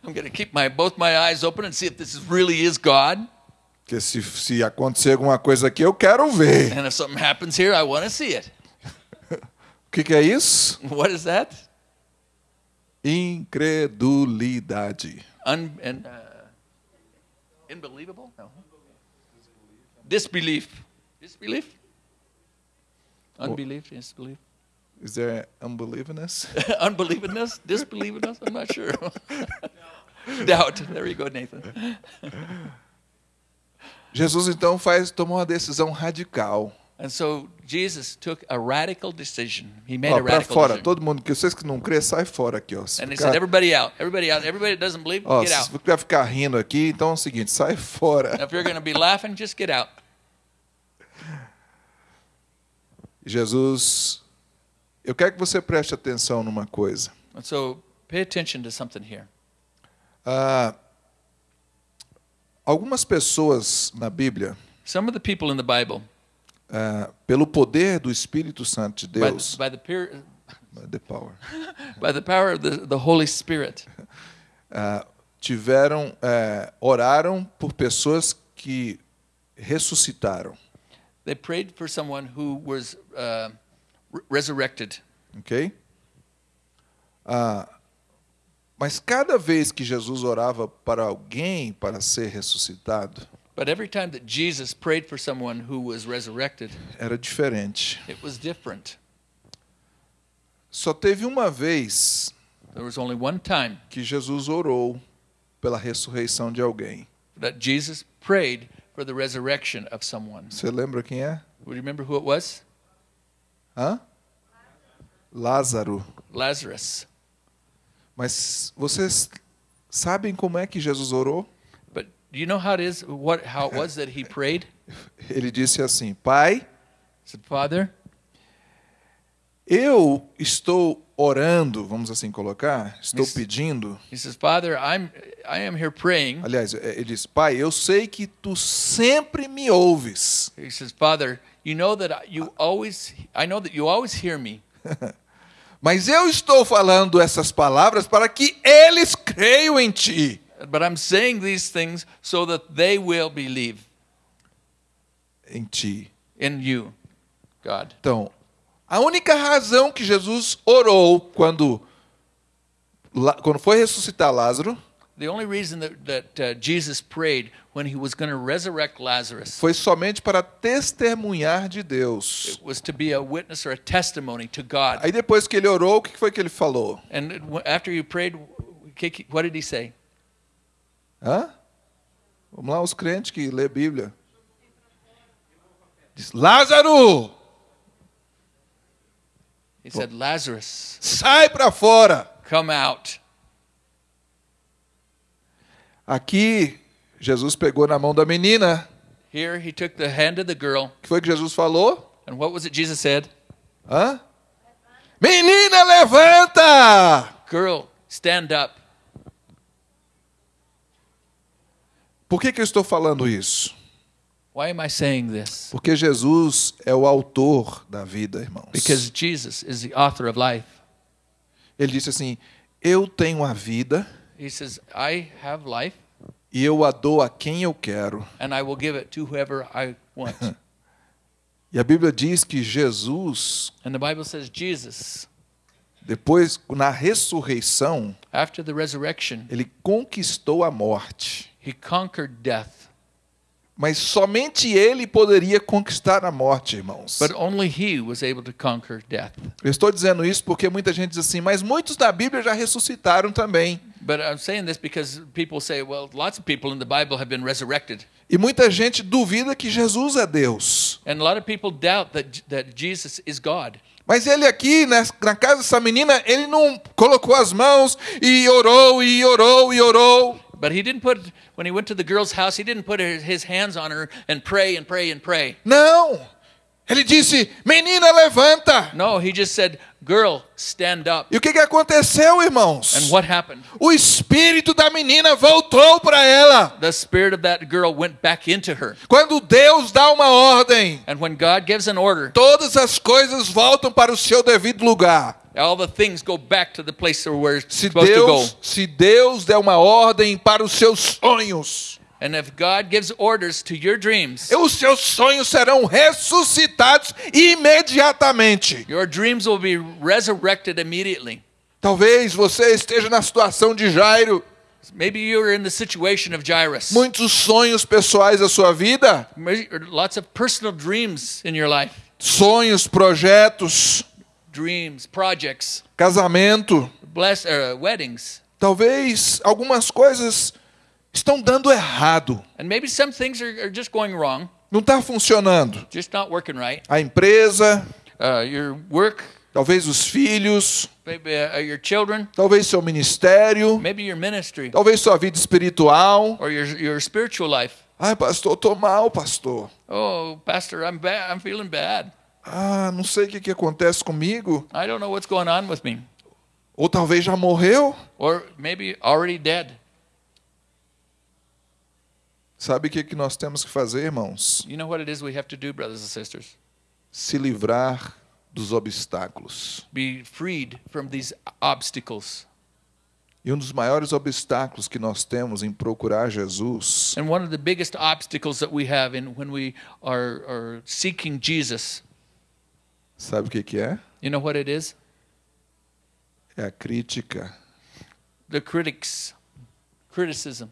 I'm going to keep my both my eyes open and see if this is, really is God. Porque se, se acontecer alguma coisa aqui, eu quero ver. And if something happens here, I want to see it. O que, que é isso? What is that? Incredulidade. Un, and, uh, unbelievable? No. Disbelief. Disbelief? Unbelief, disbelief. Is there unbelievingness? Unbelievingness? Disbelievingness? I'm not sure. Doubt. There you go, Nathan. Jesus então faz tomou uma decisão radical. And so Jesus took a radical decision. He made Ó, a radical fora, decision. todo mundo que vocês que não crê, sai fora aqui, ó. Se And he ficar- said, everybody out. Everybody out. Everybody doesn't believe, ó, get se out. você vai ficar rindo aqui, então é o seguinte, sai fora. If you're going to be laughing, just get out. Jesus, eu quero que você preste atenção numa coisa. And so pay attention to something here. Ah, algumas pessoas na Bíblia, Some of the people in the Bible, ah, pelo poder do Espírito Santo de by, Deus, by the peer, the power, by the power of the, the Holy Spirit, ah, tiveram, eh, oraram por pessoas que ressuscitaram, they prayed for someone who was uh, re- resurrected. ok? Ah, mas cada vez que Jesus orava para alguém para ser ressuscitado, But every time that Jesus prayed for someone who was resurrected, era diferente. it was different. Só teve uma vez There was only one time que Jesus orou pela ressurreição de alguém. that Jesus prayed for the resurrection of someone. Você lembra quem é? Would you remember who it was? Hã? Lázaro. Lazarus. Mas vocês sabem como é que Jesus orou? But do you know how it is? What how it was that he prayed? Ele disse assim: Pai, He said, Father, eu estou orando, vamos assim colocar, estou pedindo. he says, Father, I'm I am here praying. Aliás, é, ele disse: Pai, eu sei que tu sempre me ouves. He says, Father, you know that you always I know that you always hear me. Mas eu estou falando essas palavras para que eles creiam em ti. But I'm saying these things so that they will believe Em ti. in you, God. Então, a única razão que Jesus orou quando, quando foi ressuscitar Lázaro The only reason that, that uh, Jesus prayed when he was going to resurrect Lazarus foi somente para testemunhar de Deus. it was to be a witness or a testimony to God. Aí depois que ele orou, o que foi que ele falou? And after he prayed, what did he say? Hã? Vamos lá, os crentes que lê Bíblia. Diz, Lázaro! He said, Lazarus, sai para fora. come out. Aqui, Jesus pegou na mão da menina. Here he took the hand of the girl, que foi que Jesus falou? and what was it Jesus said? Hã? Menina, levanta! Girl, stand up. Por que, que eu estou falando isso? Why am I saying this? Porque Jesus é o autor da vida, irmãos. Because Jesus is the author of life. Ele disse assim: Eu tenho a vida He says, I have life, e eu a dou a quem eu quero. and I will give it to whoever I want. E a Bíblia diz que Jesus, and the Bible says, Jesus, depois, na ressurreição, after the resurrection, ele conquistou a morte. he conquered death. Mas somente ele poderia conquistar a morte, irmãos. But only he was able to conquer death. Eu estou dizendo isso porque muita gente diz assim, mas muitos da Bíblia já ressuscitaram também. But I'm saying this because people say, well, lots of people in the Bible have been resurrected. E muita gente duvida que Jesus é Deus. And a lot of people doubt that, that Jesus is God. Mas ele aqui, na, na casa dessa menina, ele não colocou as mãos e orou, e orou, e orou. But he didn't put, when he went to the girl's house, he didn't put his hands on her and pray and pray and pray. Não! Ele disse, menina, levanta! No, he just said, girl, stand up. E o que, que aconteceu, irmãos? And what happened? O espírito da menina voltou para ela. The spirit of that girl went back into her. Quando Deus dá uma ordem, And when God gives an order, todas as coisas voltam para o seu devido lugar. All the things go back to the place where it's Se supposed to go. Deus, se Deus der uma ordem para os seus sonhos, And if God gives orders to your dreams, os seus sonhos serão ressuscitados imediatamente. your dreams will be resurrected immediately. Talvez você esteja na situação de Jairo, Maybe you're in the situation of Jairus. muitos sonhos pessoais da sua vida, Lots of personal dreams in your life. sonhos, projetos, Dreams, projects, casamento. bless, uh, weddings. Talvez algumas coisas estão dando errado, And maybe some things are, are just going wrong, não está funcionando. just not working right. A empresa, Uh, your work, talvez os filhos, maybe uh, your children, talvez seu ministério, maybe your ministry, talvez sua vida espiritual. or your, your spiritual life. Ai, pastor, tô mal, pastor. Oh, Pastor, I'm bad. I'm feeling bad. Ah, não sei o que, que acontece comigo. I don't know what's going on with me. Ou talvez já morreu. Or maybe already dead. Sabe o que, que nós temos que fazer, irmãos? You know what it is we have to do, brothers and sisters? Se livrar dos obstáculos. Be freed from these obstacles. E um dos maiores obstáculos que nós temos em procurar Jesus And one of the biggest obstacles that we have in when we are, are seeking Jesus, sabe o que, que é? you know what it is? É a crítica. The critics, criticism.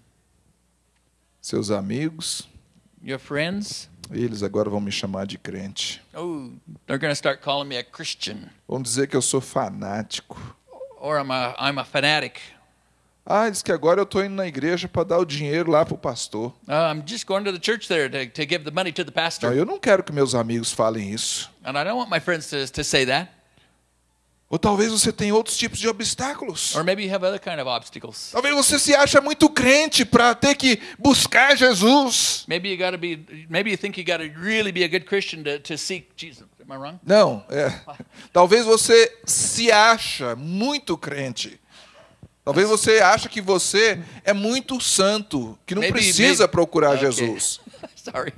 Seus amigos, Your friends, eles agora vão me chamar de crente. oh, they're going to start calling me a Christian, Vão dizer que eu sou fanático. or I'm a I'm a fanatic. Ah, diz que agora eu estou indo na igreja para dar o dinheiro lá para o pastor. Uh, I'm just going to the church there to, to give the money to the Não, pastor, eu não quero que meus amigos falem isso. and I don't want my friends to, to say that. Ou talvez você tenha outros tipos de obstáculos. Or maybe you have other kind of obstacles. Talvez você se acha muito crente para ter que buscar Jesus. Maybe you got to be. Maybe you think you got to really be a good Christian to, to seek Jesus. Am I wrong? Não, é. Talvez você se acha muito crente. Talvez você acha que você é muito santo, que não Maybe- precisa maybe- procurar Okay. Jesus. Sorry.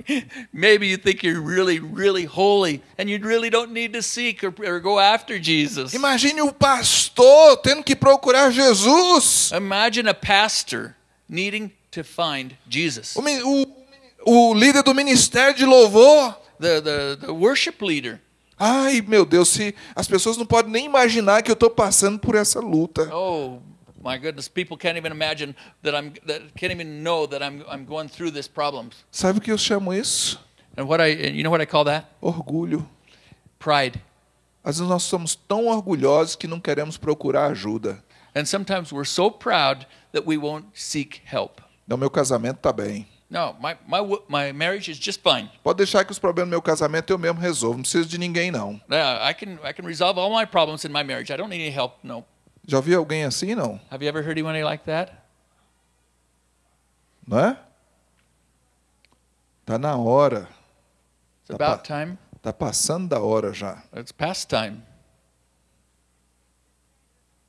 Maybe you think you're really, really holy, and you really don't need to seek or, or go after Jesus. Imagine o pastor tendo que procurar Jesus. Imagine a pastor needing to find Jesus. O, o- o líder do ministério de louvor. The the the worship leader. Ai, meu Deus, se as pessoas não podem nem imaginar que eu estou passando por essa luta. Oh my goodness, people can't even imagine that I'm that can't even know that I'm I'm going through this problem. Sabe o que eu chamo isso? And what I and you know what I call that? Orgulho. Pride. Às vezes nós somos tão orgulhosos que não queremos procurar ajuda. And sometimes we're so proud that we won't seek help. Não, meu casamento está bem. No, my, my, my marriage is just fine. Pode deixar que os problemas do meu casamento eu mesmo resolvo. Não preciso de ninguém, não. Yeah, I can, I can resolve all my problems in my marriage. I don't need any help. No. Já ouviu alguém assim, não? Have you ever heard anyone like that? Não é? Tá na hora. It's Tá about time. Tá passando da hora já. It's past time.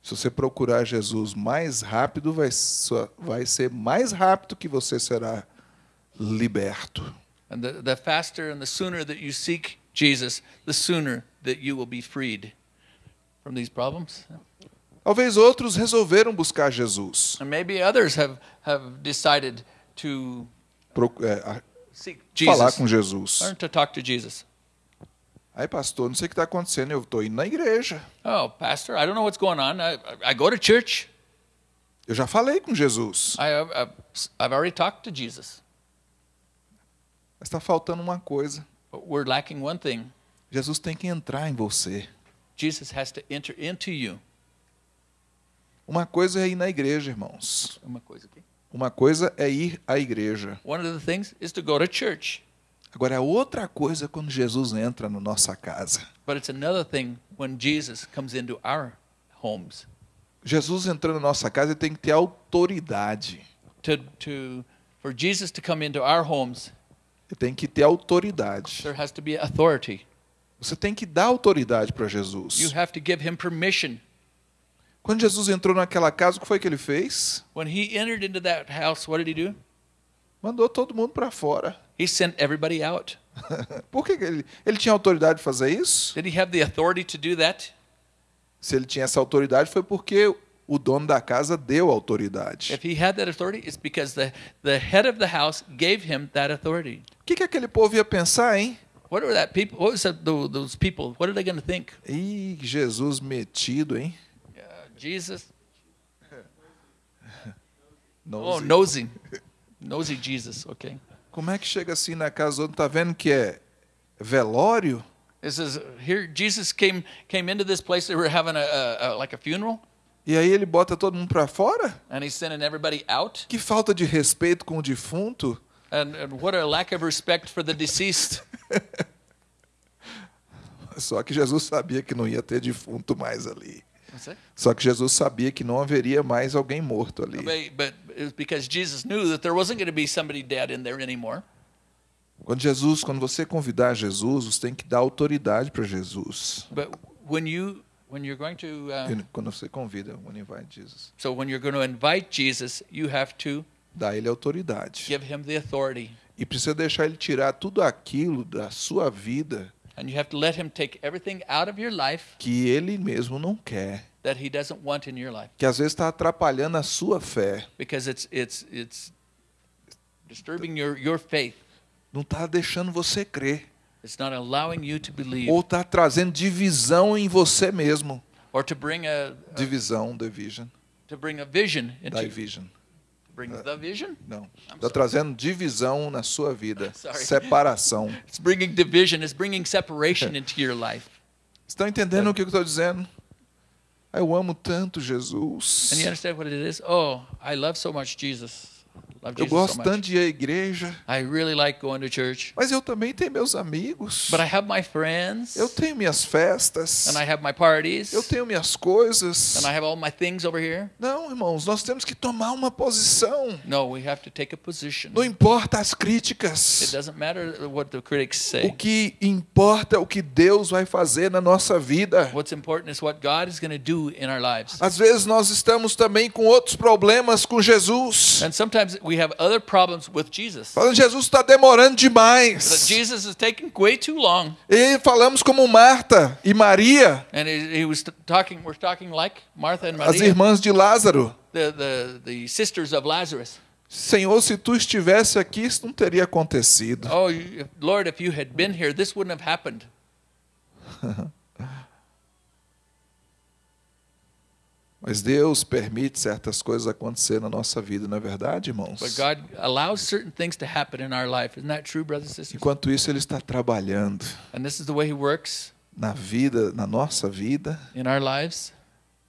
Se você procurar Jesus mais rápido, vai, vai ser mais rápido que você será liberto. And the, the faster and the sooner that you seek Jesus, the sooner that you will be freed from these problems. Talvez outros resolveram buscar Jesus. And maybe others have, have decided to Pro- é, seek falar Jesus, com Jesus. learn to talk to Jesus. Aí, pastor, não sei o que está acontecendo, eu estou indo na igreja. Oh, Pastor, I don't know what's going on. I, I go to church. Eu já falei com Jesus. I, I've, I've already talked to Jesus. Mas está faltando uma coisa. But we're lacking one thing. Jesus tem que entrar em você. Jesus has to enter into you. Uma coisa é ir na igreja, irmãos. Uma coisa aqui. Uma coisa é ir à igreja. One of the things is to go to church. Agora, é outra coisa quando Jesus entra na nossa casa. But it's another thing when Jesus comes into our homes. Jesus entrando na nossa casa, tem que ter autoridade. To, to, for Jesus to come into our homes, Ele tem que ter autoridade. there has to be authority. Você tem que dar autoridade para You Jesus. have to give him permission. Quando Jesus entrou naquela casa, o que foi que ele fez? When he entered into that house, what did he do? Mandou todo mundo para fora. He sent everybody out. Por que ele, ele tinha autoridade de fazer isso? Did he have the authority to do that? Se ele tinha essa autoridade, foi porque o dono da casa deu autoridade. If he had that authority, it's because the, the head of the house gave him that authority. O que, que aquele povo ia pensar, hein? What were that people? What was that, tho- those people? What are they going to think? Ih, Jesus metido, hein? Jesus. Nosy. Oh, nosy, nosy Jesus. Okay. Como é que chega assim na casa do outro, tá vendo que é velório? It says here Jesus came came into this place. They were having a, a, a like a funeral, E aí ele bota todo mundo para fora? and he's sending everybody out. Que falta de respeito com o defunto. And, and what a lack of respect for the deceased. Só que Jesus sabia que não ia ter defunto mais ali. Só que Jesus sabia que não haveria mais alguém morto ali. Quando Jesus, quando você convidar Jesus, você tem que dar autoridade para Jesus. But when you when you're going to uh, Quando você convida, when you invite Jesus, so when you're going to invite Jesus, you have to dá ele autoridade. give him the authority, E precisa deixar ele tirar tudo aquilo da sua vida and you have to let him take everything out of your life que ele mesmo não quer, that he doesn't want in your life, que às vezes está atrapalhando a sua fé, because it's it's it's disturbing your your faith. não está deixando você crer, It's not allowing you to believe. Ou está trazendo divisão em você mesmo. or to bring a, a Divisão, division, to bring a vision into division. Bring the vision. Não, está trazendo divisão na sua vida, Sorry. separação. It's bringing division. It's bringing separation into your life. Estão entendendo o que eu estou dizendo? Eu amo tanto Jesus. And you understand what it is? Oh, I love so much Jesus. Eu gosto so tanto de ir à igreja, I really like going to church. mas eu também tenho meus amigos. But I have my friends. Eu tenho minhas festas. And I have my parties. Eu tenho minhas coisas. And I have all my things over here. Não, irmãos, nós temos que tomar uma posição. No, we have to take a position. Não importa as It críticas. doesn't matter what the critics O say. que importa é o que Deus vai fazer na nossa vida. What's important is what God is going to do in our lives. Às vezes nós estamos também com outros problemas com Jesus. And sometimes we have other problems with Jesus. Falando, Jesus está demorando demais. Jesus is taking way too long. E falamos como Marta e Maria, And he, he was talking, we're talking like Martha and as Maria, irmãs de Lázaro. the, the, the sisters of Lazarus. Senhor, se tu estivesse aqui, isso não teria acontecido. Oh, Lord, if you had been here, this wouldn't have happened. Mas Deus permite certas coisas acontecer na nossa vida, não é verdade, irmãos? But God allows certain things to happen in our life. Isn't that true, brothers and sisters? Enquanto isso, Ele está trabalhando And this is the way He works na vida, na nossa vida, in our lives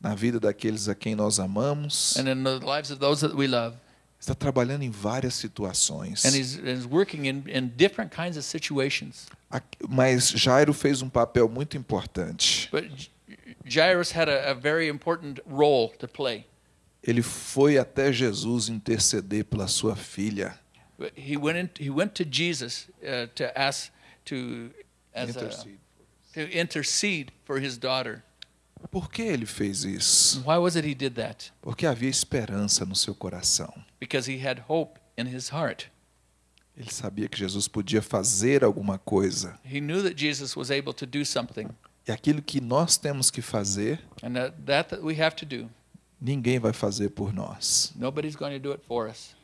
na vida daqueles a quem nós amamos and in the lives of those that we love. Está trabalhando em várias situações. and he's, and he's working in, in different kinds of situations. Aqui- Mas Jairo fez um papel muito importante. But Jairus had a, a very important role to play. Ele foi até Jesus interceder pela sua filha. He went in, he went to Jesus uh, to ask to as a, Intercede. to intercede for his daughter. Por que ele fez isso? Why was it he did that? Porque havia esperança no seu coração. Because he had hope in his heart. Ele sabia que Jesus podia fazer alguma coisa. He knew that Jesus was able to do something, E aquilo que nós temos que fazer, and that, that that we have to do. ninguém vai fazer por nós. Nobody's going to do it for us.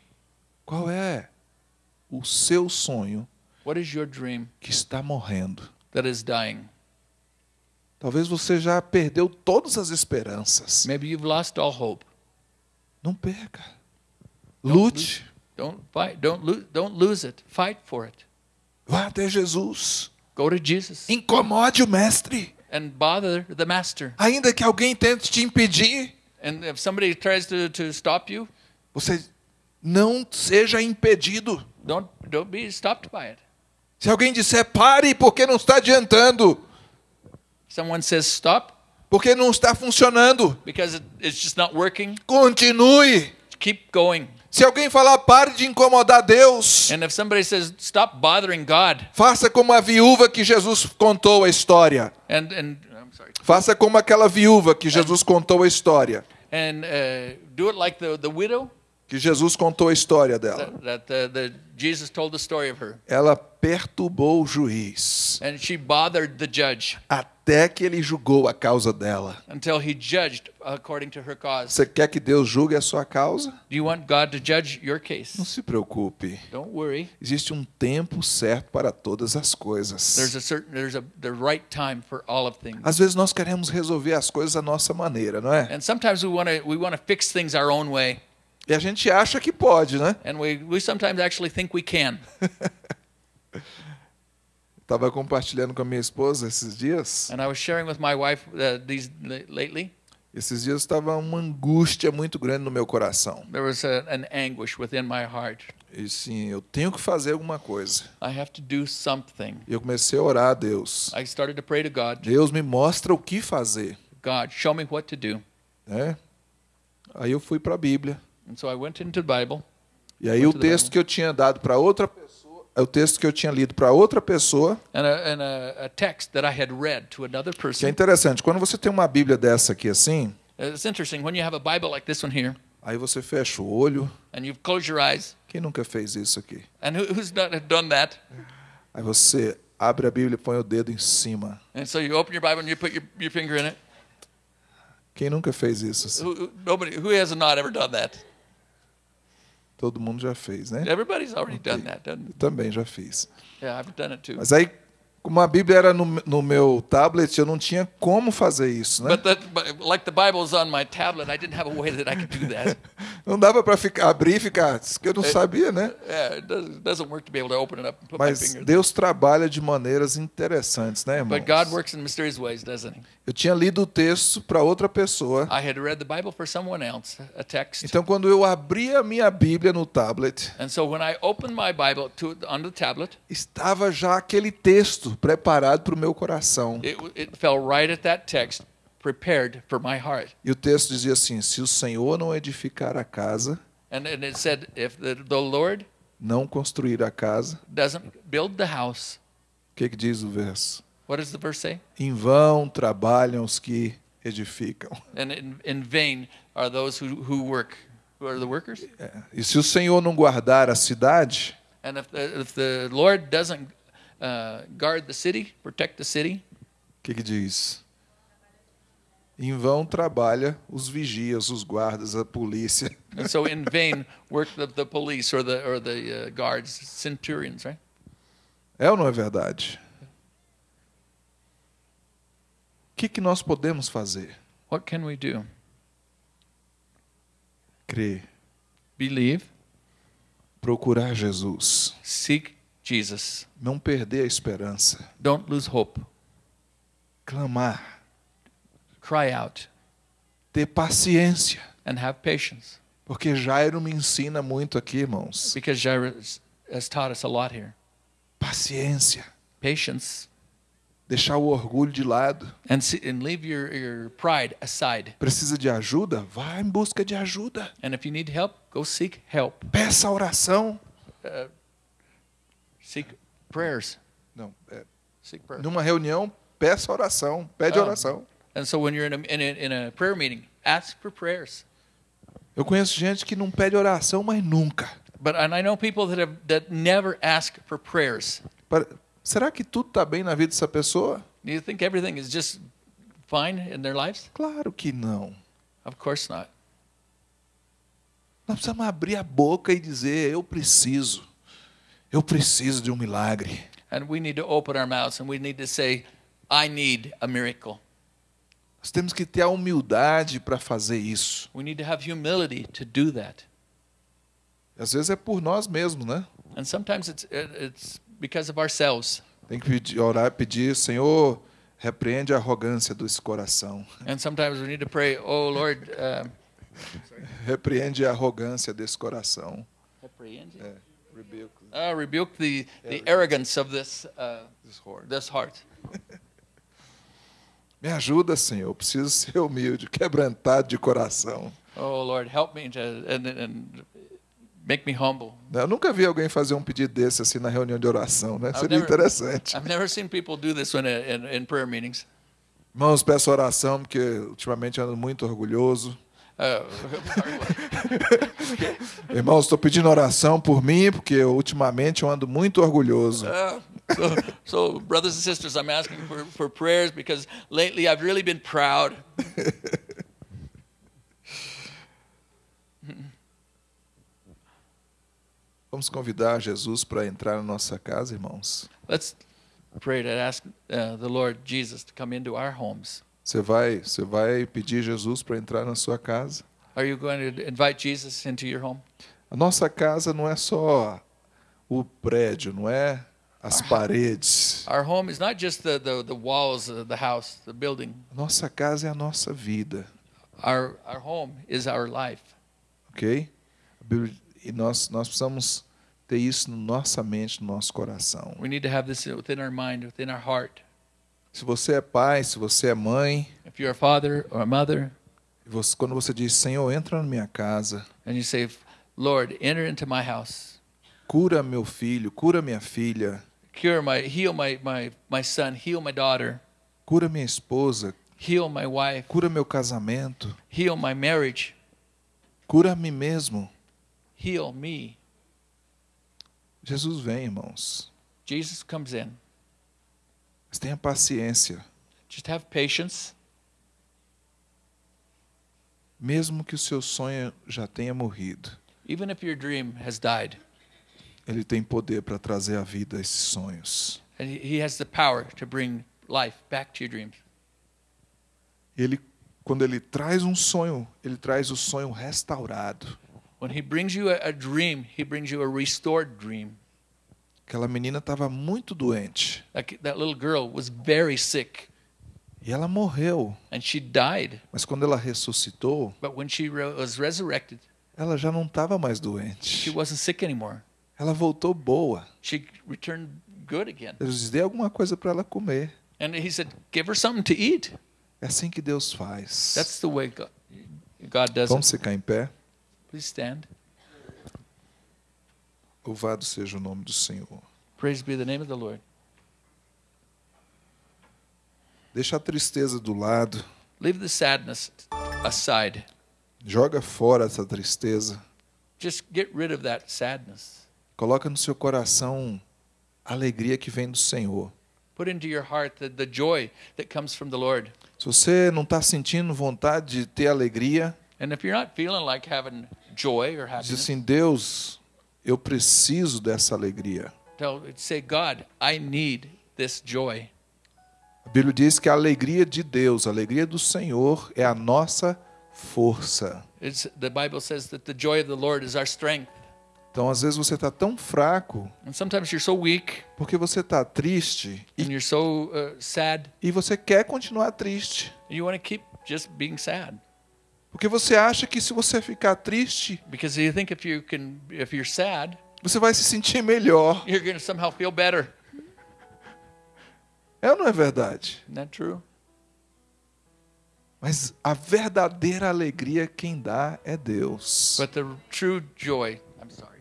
Qual é o seu sonho What is your dream que está morrendo? that is dying? Talvez você já perdeu todas as esperanças. Maybe you've lost all hope. Não perca. Lute. Don't fight. Don't lose. Don't lose it. Fight for it. Vá até Jesus. Go to Jesus Incomode o mestre. And bother the master. Ainda que alguém tente te impedir, And if somebody tries to, to stop you, você não seja impedido. don't don't be stopped by it. Se alguém disser pare porque não está adiantando, Someone says stop porque não está funcionando, because it, it's just not working. continue. Keep going. Se alguém falar pare de incomodar Deus, And if somebody says stop bothering God, faça como a viúva que Jesus contou a história. and and I'm sorry, Faça como aquela viúva que Jesus contou a história. and uh, do it like the the widow Que Jesus contou a história dela. that, that uh, the Jesus told the story of her, Ela perturbou o juiz and she bothered the judge até que ele julgou a causa dela. until he judged according to her cause. Você quer que Deus julgue a sua causa? Do you want God to judge your Não case? se preocupe. Don't worry. Existe um tempo certo para todas as There's coisas. a certain there's a the right time for all of things. Às vezes nós queremos resolver as coisas da nossa maneira, não é? And sometimes we want to we want to fix things our own way, E a gente acha que pode, né? and we we sometimes actually think we can. Estava compartilhando com a minha esposa esses dias. And I was sharing with my wife uh, these lately. Esses dias estava uma angústia muito grande no meu coração. There was a, an anguish within my heart. E sim, eu tenho que fazer alguma coisa. I have to do something. E eu comecei a orar a Deus. I started to pray to God. Deus me mostra o que fazer, God, show me what to do. né? Aí eu fui para a Bíblia. And so I went into the Bible, E aí o texto que eu tinha dado para outra pessoa, é o texto que eu tinha lido para outra pessoa, and a, and a, a text that I had read to another que é person. interessante. Quando você tem uma Bíblia dessa aqui assim, It's interesting when you have a Bible like this one here, aí você fecha o olho. eyes. Quem nunca fez isso aqui? And who, who's not done that? Aí você abre a Bíblia e põe o dedo em cima. And so you open your Bible and you put your, your finger in it. Quem nunca fez isso? assim? Who- nobody, who has not ever done that? Todo mundo já fez, né? Everybody's already done that, doesn't Eu também já fiz. Yeah, I've done it too. Mas aí, como a Bíblia era no, no meu tablet, eu não tinha como fazer isso, né? That, like the Bible's on my tablet, I didn't have a way that I could do that. Não dava para abrir e ficar, que eu não sabia, né? yeah, it doesn't, doesn't it my Mas. Deus trabalha de maneiras interessantes, né, irmão? But God works in mysterious ways, doesn't He? Eu tinha lido o texto para outra pessoa. Else. Então, quando eu abri a minha Bíblia no tablet, And so when I opened my Bible to on the tablet, estava já aquele texto preparado para o meu coração. it, it fell right at that text, prepared for my heart. E o texto dizia assim: Se o Senhor não edificar a casa, And, and it said, if the, the Lord não construir a casa, doesn't build the house, o que, que diz o verso? what does the verse say? Em vão trabalham os que edificam. And in, in vain are those who, who work. Who are the workers? É. E se o Senhor não guardar a cidade, And if the, if the Lord doesn't uh, guard the city, protect the city, o que, que diz? Em vão trabalha os vigias, os guardas, a polícia. and so in vain work the, the police or the or the uh, guards, centurions, right? É ou não é verdade? O que, que nós podemos fazer? What can we do? Crer, Believe, procurar Jesus, seek Jesus. não perder a esperança, Don't lose hope. clamar, Cry out ter paciência, and have patience. Porque Jairo me ensina muito aqui, irmãos. because Jairus has taught us a lot here. Paciência. Patience Deixar o orgulho de lado. and, see, and leave your, your pride aside. Precisa de ajuda? Vá em busca de ajuda. And if you need help, go seek help. Peça oração. Seek prayers. Não, é, Seek prayer. numa reunião, peça oração. Pede Ah. oração. And so when you're in a, in a, in a prayer meeting, ask for prayers. Eu conheço gente que não pede oração, mas nunca. But and I know people that have that never ask for prayers. Para- Será que tudo está bem na vida dessa pessoa? Do you think everything is just fine in their lives? Claro que não. Of course not. Nós precisamos abrir a boca e dizer: Eu preciso. Eu preciso de um milagre. And we need to open our mouths and we need to say, I need a miracle. Nós temos que ter a humildade para fazer isso. We need to have humility to do that. Às vezes é por nós mesmos, né? And sometimes it's it- it's because of ourselves. Tem que pedir, orar pedir: Senhor, repreende a arrogância desse coração. And sometimes we need to pray, oh Lord, uh, Repreende a arrogância desse coração. uh, Rebuke rebuke the, the arrogance of this uh, this heart. this heart. Me ajuda, Senhor. Eu preciso ser humilde, quebrantado de coração. Oh Lord, help me to and, and make me humble. Eu nunca vi alguém fazer um pedido desse assim na reunião de oração, né? I've Seria never- interessante. I've never seen people do this when uh, in, in prayer meetings. Irmãos, peço oração porque ultimamente ando muito orgulhoso. Uh, Irmãos, estou pedindo oração por mim porque eu, ultimamente eu ando muito orgulhoso. uh, so, so, brothers and sisters, I'm asking for, for prayers because lately I've really been proud. Vamos convidar Jesus para entrar na nossa casa, irmãos. Let's pray to ask uh, the Lord Jesus to come into our homes. Você vai, você vai pedir Jesus para entrar na sua casa? Are you going to invite Jesus into your home? A nossa casa não é só o prédio, não é as paredes. Our home is not just the, the, the walls of the house, the building. Nossa casa é a nossa vida, Our, our home is our life. ok? E nós, nós precisamos ter isso na nossa mente, no nosso coração. We need to have this within our mind, within our heart. Se você é pai, se você é mãe, If you're a father or a mother, você- quando você diz, Senhor, entra na minha casa, and you say, Lord, enter into my house, cura meu filho, cura minha filha, cure my, heal my, my, my son, heal my daughter, cura minha esposa, heal my wife, cura meu casamento, heal my marriage, cura a mim mesmo. heal me. Jesus vem, irmãos. Jesus comes in. Mas tenha paciência. Just have patience, Mesmo que o seu sonho já tenha morrido, even if your dream has died. Ele tem poder para trazer à vida esses sonhos. And he has the power to bring life back to your dreams. Ele, quando ele traz um sonho, ele traz o sonho restaurado. When he brings you a, a dream, he brings you a restored dream. Aquela menina estava muito doente That, that little girl was very sick e ela morreu. and she died. Mas quando ela ressuscitou, But when she was resurrected, ela já não estava mais she doente. wasn't sick anymore. Ela voltou boa. She returned good again. Eu disse, dê alguma coisa para ela comer. And he said, Give her something to eat. É assim que Deus faz. That's the way God, God does Vamos it. ficar em pé. Please stand. Louvado seja o nome do Senhor. Praise be the name of the Lord. Deixa a tristeza do lado. Leave the sadness aside. Joga fora essa tristeza. Just get rid of that sadness. Coloca no seu coração a alegria que vem do Senhor. Put into your heart the, the joy that comes from the Lord. Se você não está sentindo vontade de ter alegria, And if you're not feeling like having joy or diz happiness, assim: Deus, eu preciso dessa alegria. tell, say, God, I need this joy. A Bíblia diz que a alegria de Deus, a alegria do Senhor, é a nossa força. It's, the Bible says that the joy of the Lord is our strength. Então, às vezes, você está tão fraco And sometimes you're so weak porque você está triste e, you're so uh, sad, e você quer continuar triste. and you want to keep just being sad. Porque você acha que se você ficar triste, because you think if you can, if you're sad, você vai se sentir melhor. you're going to somehow feel better. É ou não é verdade? Isn't that true? Mas a verdadeira alegria quem dá é Deus. But the true joy, I'm sorry,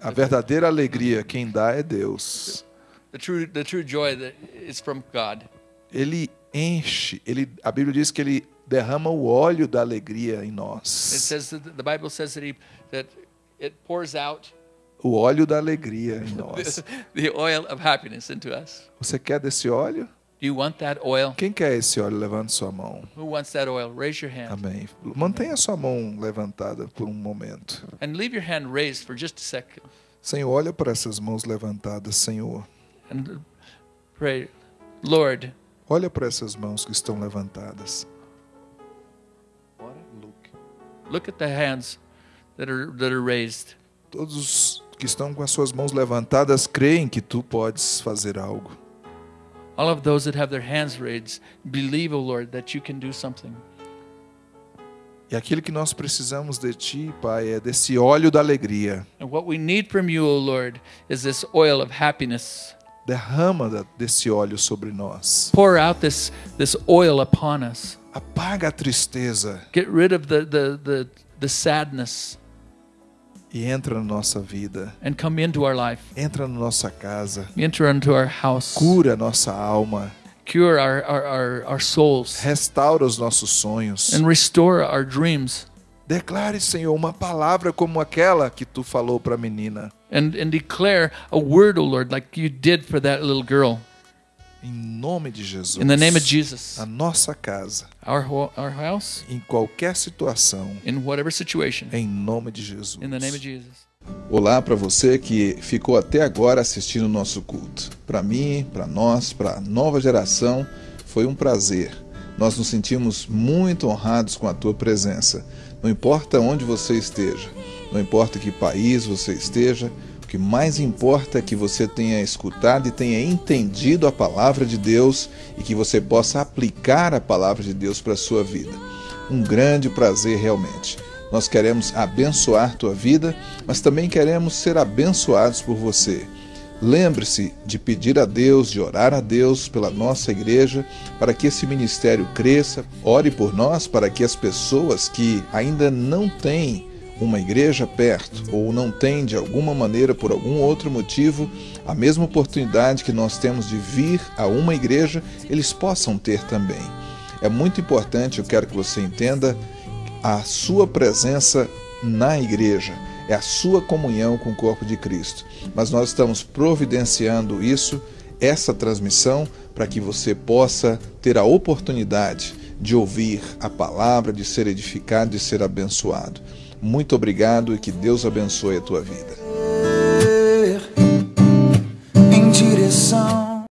A verdadeira alegria quem dá é Deus. the true, the true joy that is from God. Ele enche, ele, a Bíblia diz que ele derrama o óleo da alegria em nós. says that the Bible says that he that it pours out O óleo da alegria em nós. the oil of happiness into us. Você quer desse óleo? Do you want that oil? Quem quer esse óleo? Levante sua mão. Who wants that oil? Raise your hand. Amém. Mantenha sua mão levantada por um momento. And leave your hand raised for just a second. Senhor, olha para essas mãos levantadas, Senhor. And pray, Lord, Olha para essas mãos que estão levantadas. Look at the hands that are that are raised. Todos os que estão com as suas mãos levantadas creem que tu podes fazer algo. All of those that have their hands raised believe, O Lord, that you can do something. E aquilo que nós precisamos de ti, Pai, é desse óleo da alegria. And what we need from you, O Lord, is this oil of happiness. Derrama desse óleo sobre nós. Pour out this this oil upon us. Apaga a tristeza Get rid of the the the, the sadness e entra na nossa vida. and come into our life. Entra na nossa casa. Enter into our house. Cura a nossa alma. Cure our, our, our, our souls. Restaura os nossos sonhos. And restore our dreams. Declare, Senhor, uma palavra como aquela que tu falou para a menina. And, and declare a word, O Lord, like you did for that little girl. Em nome de Jesus. In the name of Jesus. A nossa casa, Our, our house, em qualquer situação, in whatever situation. em nome de Jesus. In the name of Jesus. Olá para você que ficou até agora assistindo o nosso culto. Para mim, para nós, para a nova geração, foi um prazer. Nós nos sentimos muito honrados com a tua presença. Não importa onde você esteja, não importa que país você esteja, o que mais importa é que você tenha escutado e tenha entendido a palavra de Deus e que você possa aplicar a palavra de Deus para a sua vida. Um grande prazer realmente. Nós queremos abençoar tua vida, mas também queremos ser abençoados por você. Lembre-se de pedir a Deus, de orar a Deus pela nossa igreja, para que esse ministério cresça. Ore por nós para que as pessoas que ainda não têm uma igreja perto ou não têm de alguma maneira, por algum outro motivo, a mesma oportunidade que nós temos de vir a uma igreja, eles possam ter também. É muito importante, eu quero que você entenda, a sua presença na igreja, é a sua comunhão com o corpo de Cristo. Mas nós estamos providenciando isso, essa transmissão, para que você possa ter a oportunidade de ouvir a palavra, de ser edificado, de ser abençoado. Muito obrigado e que Deus abençoe a tua vida. em direção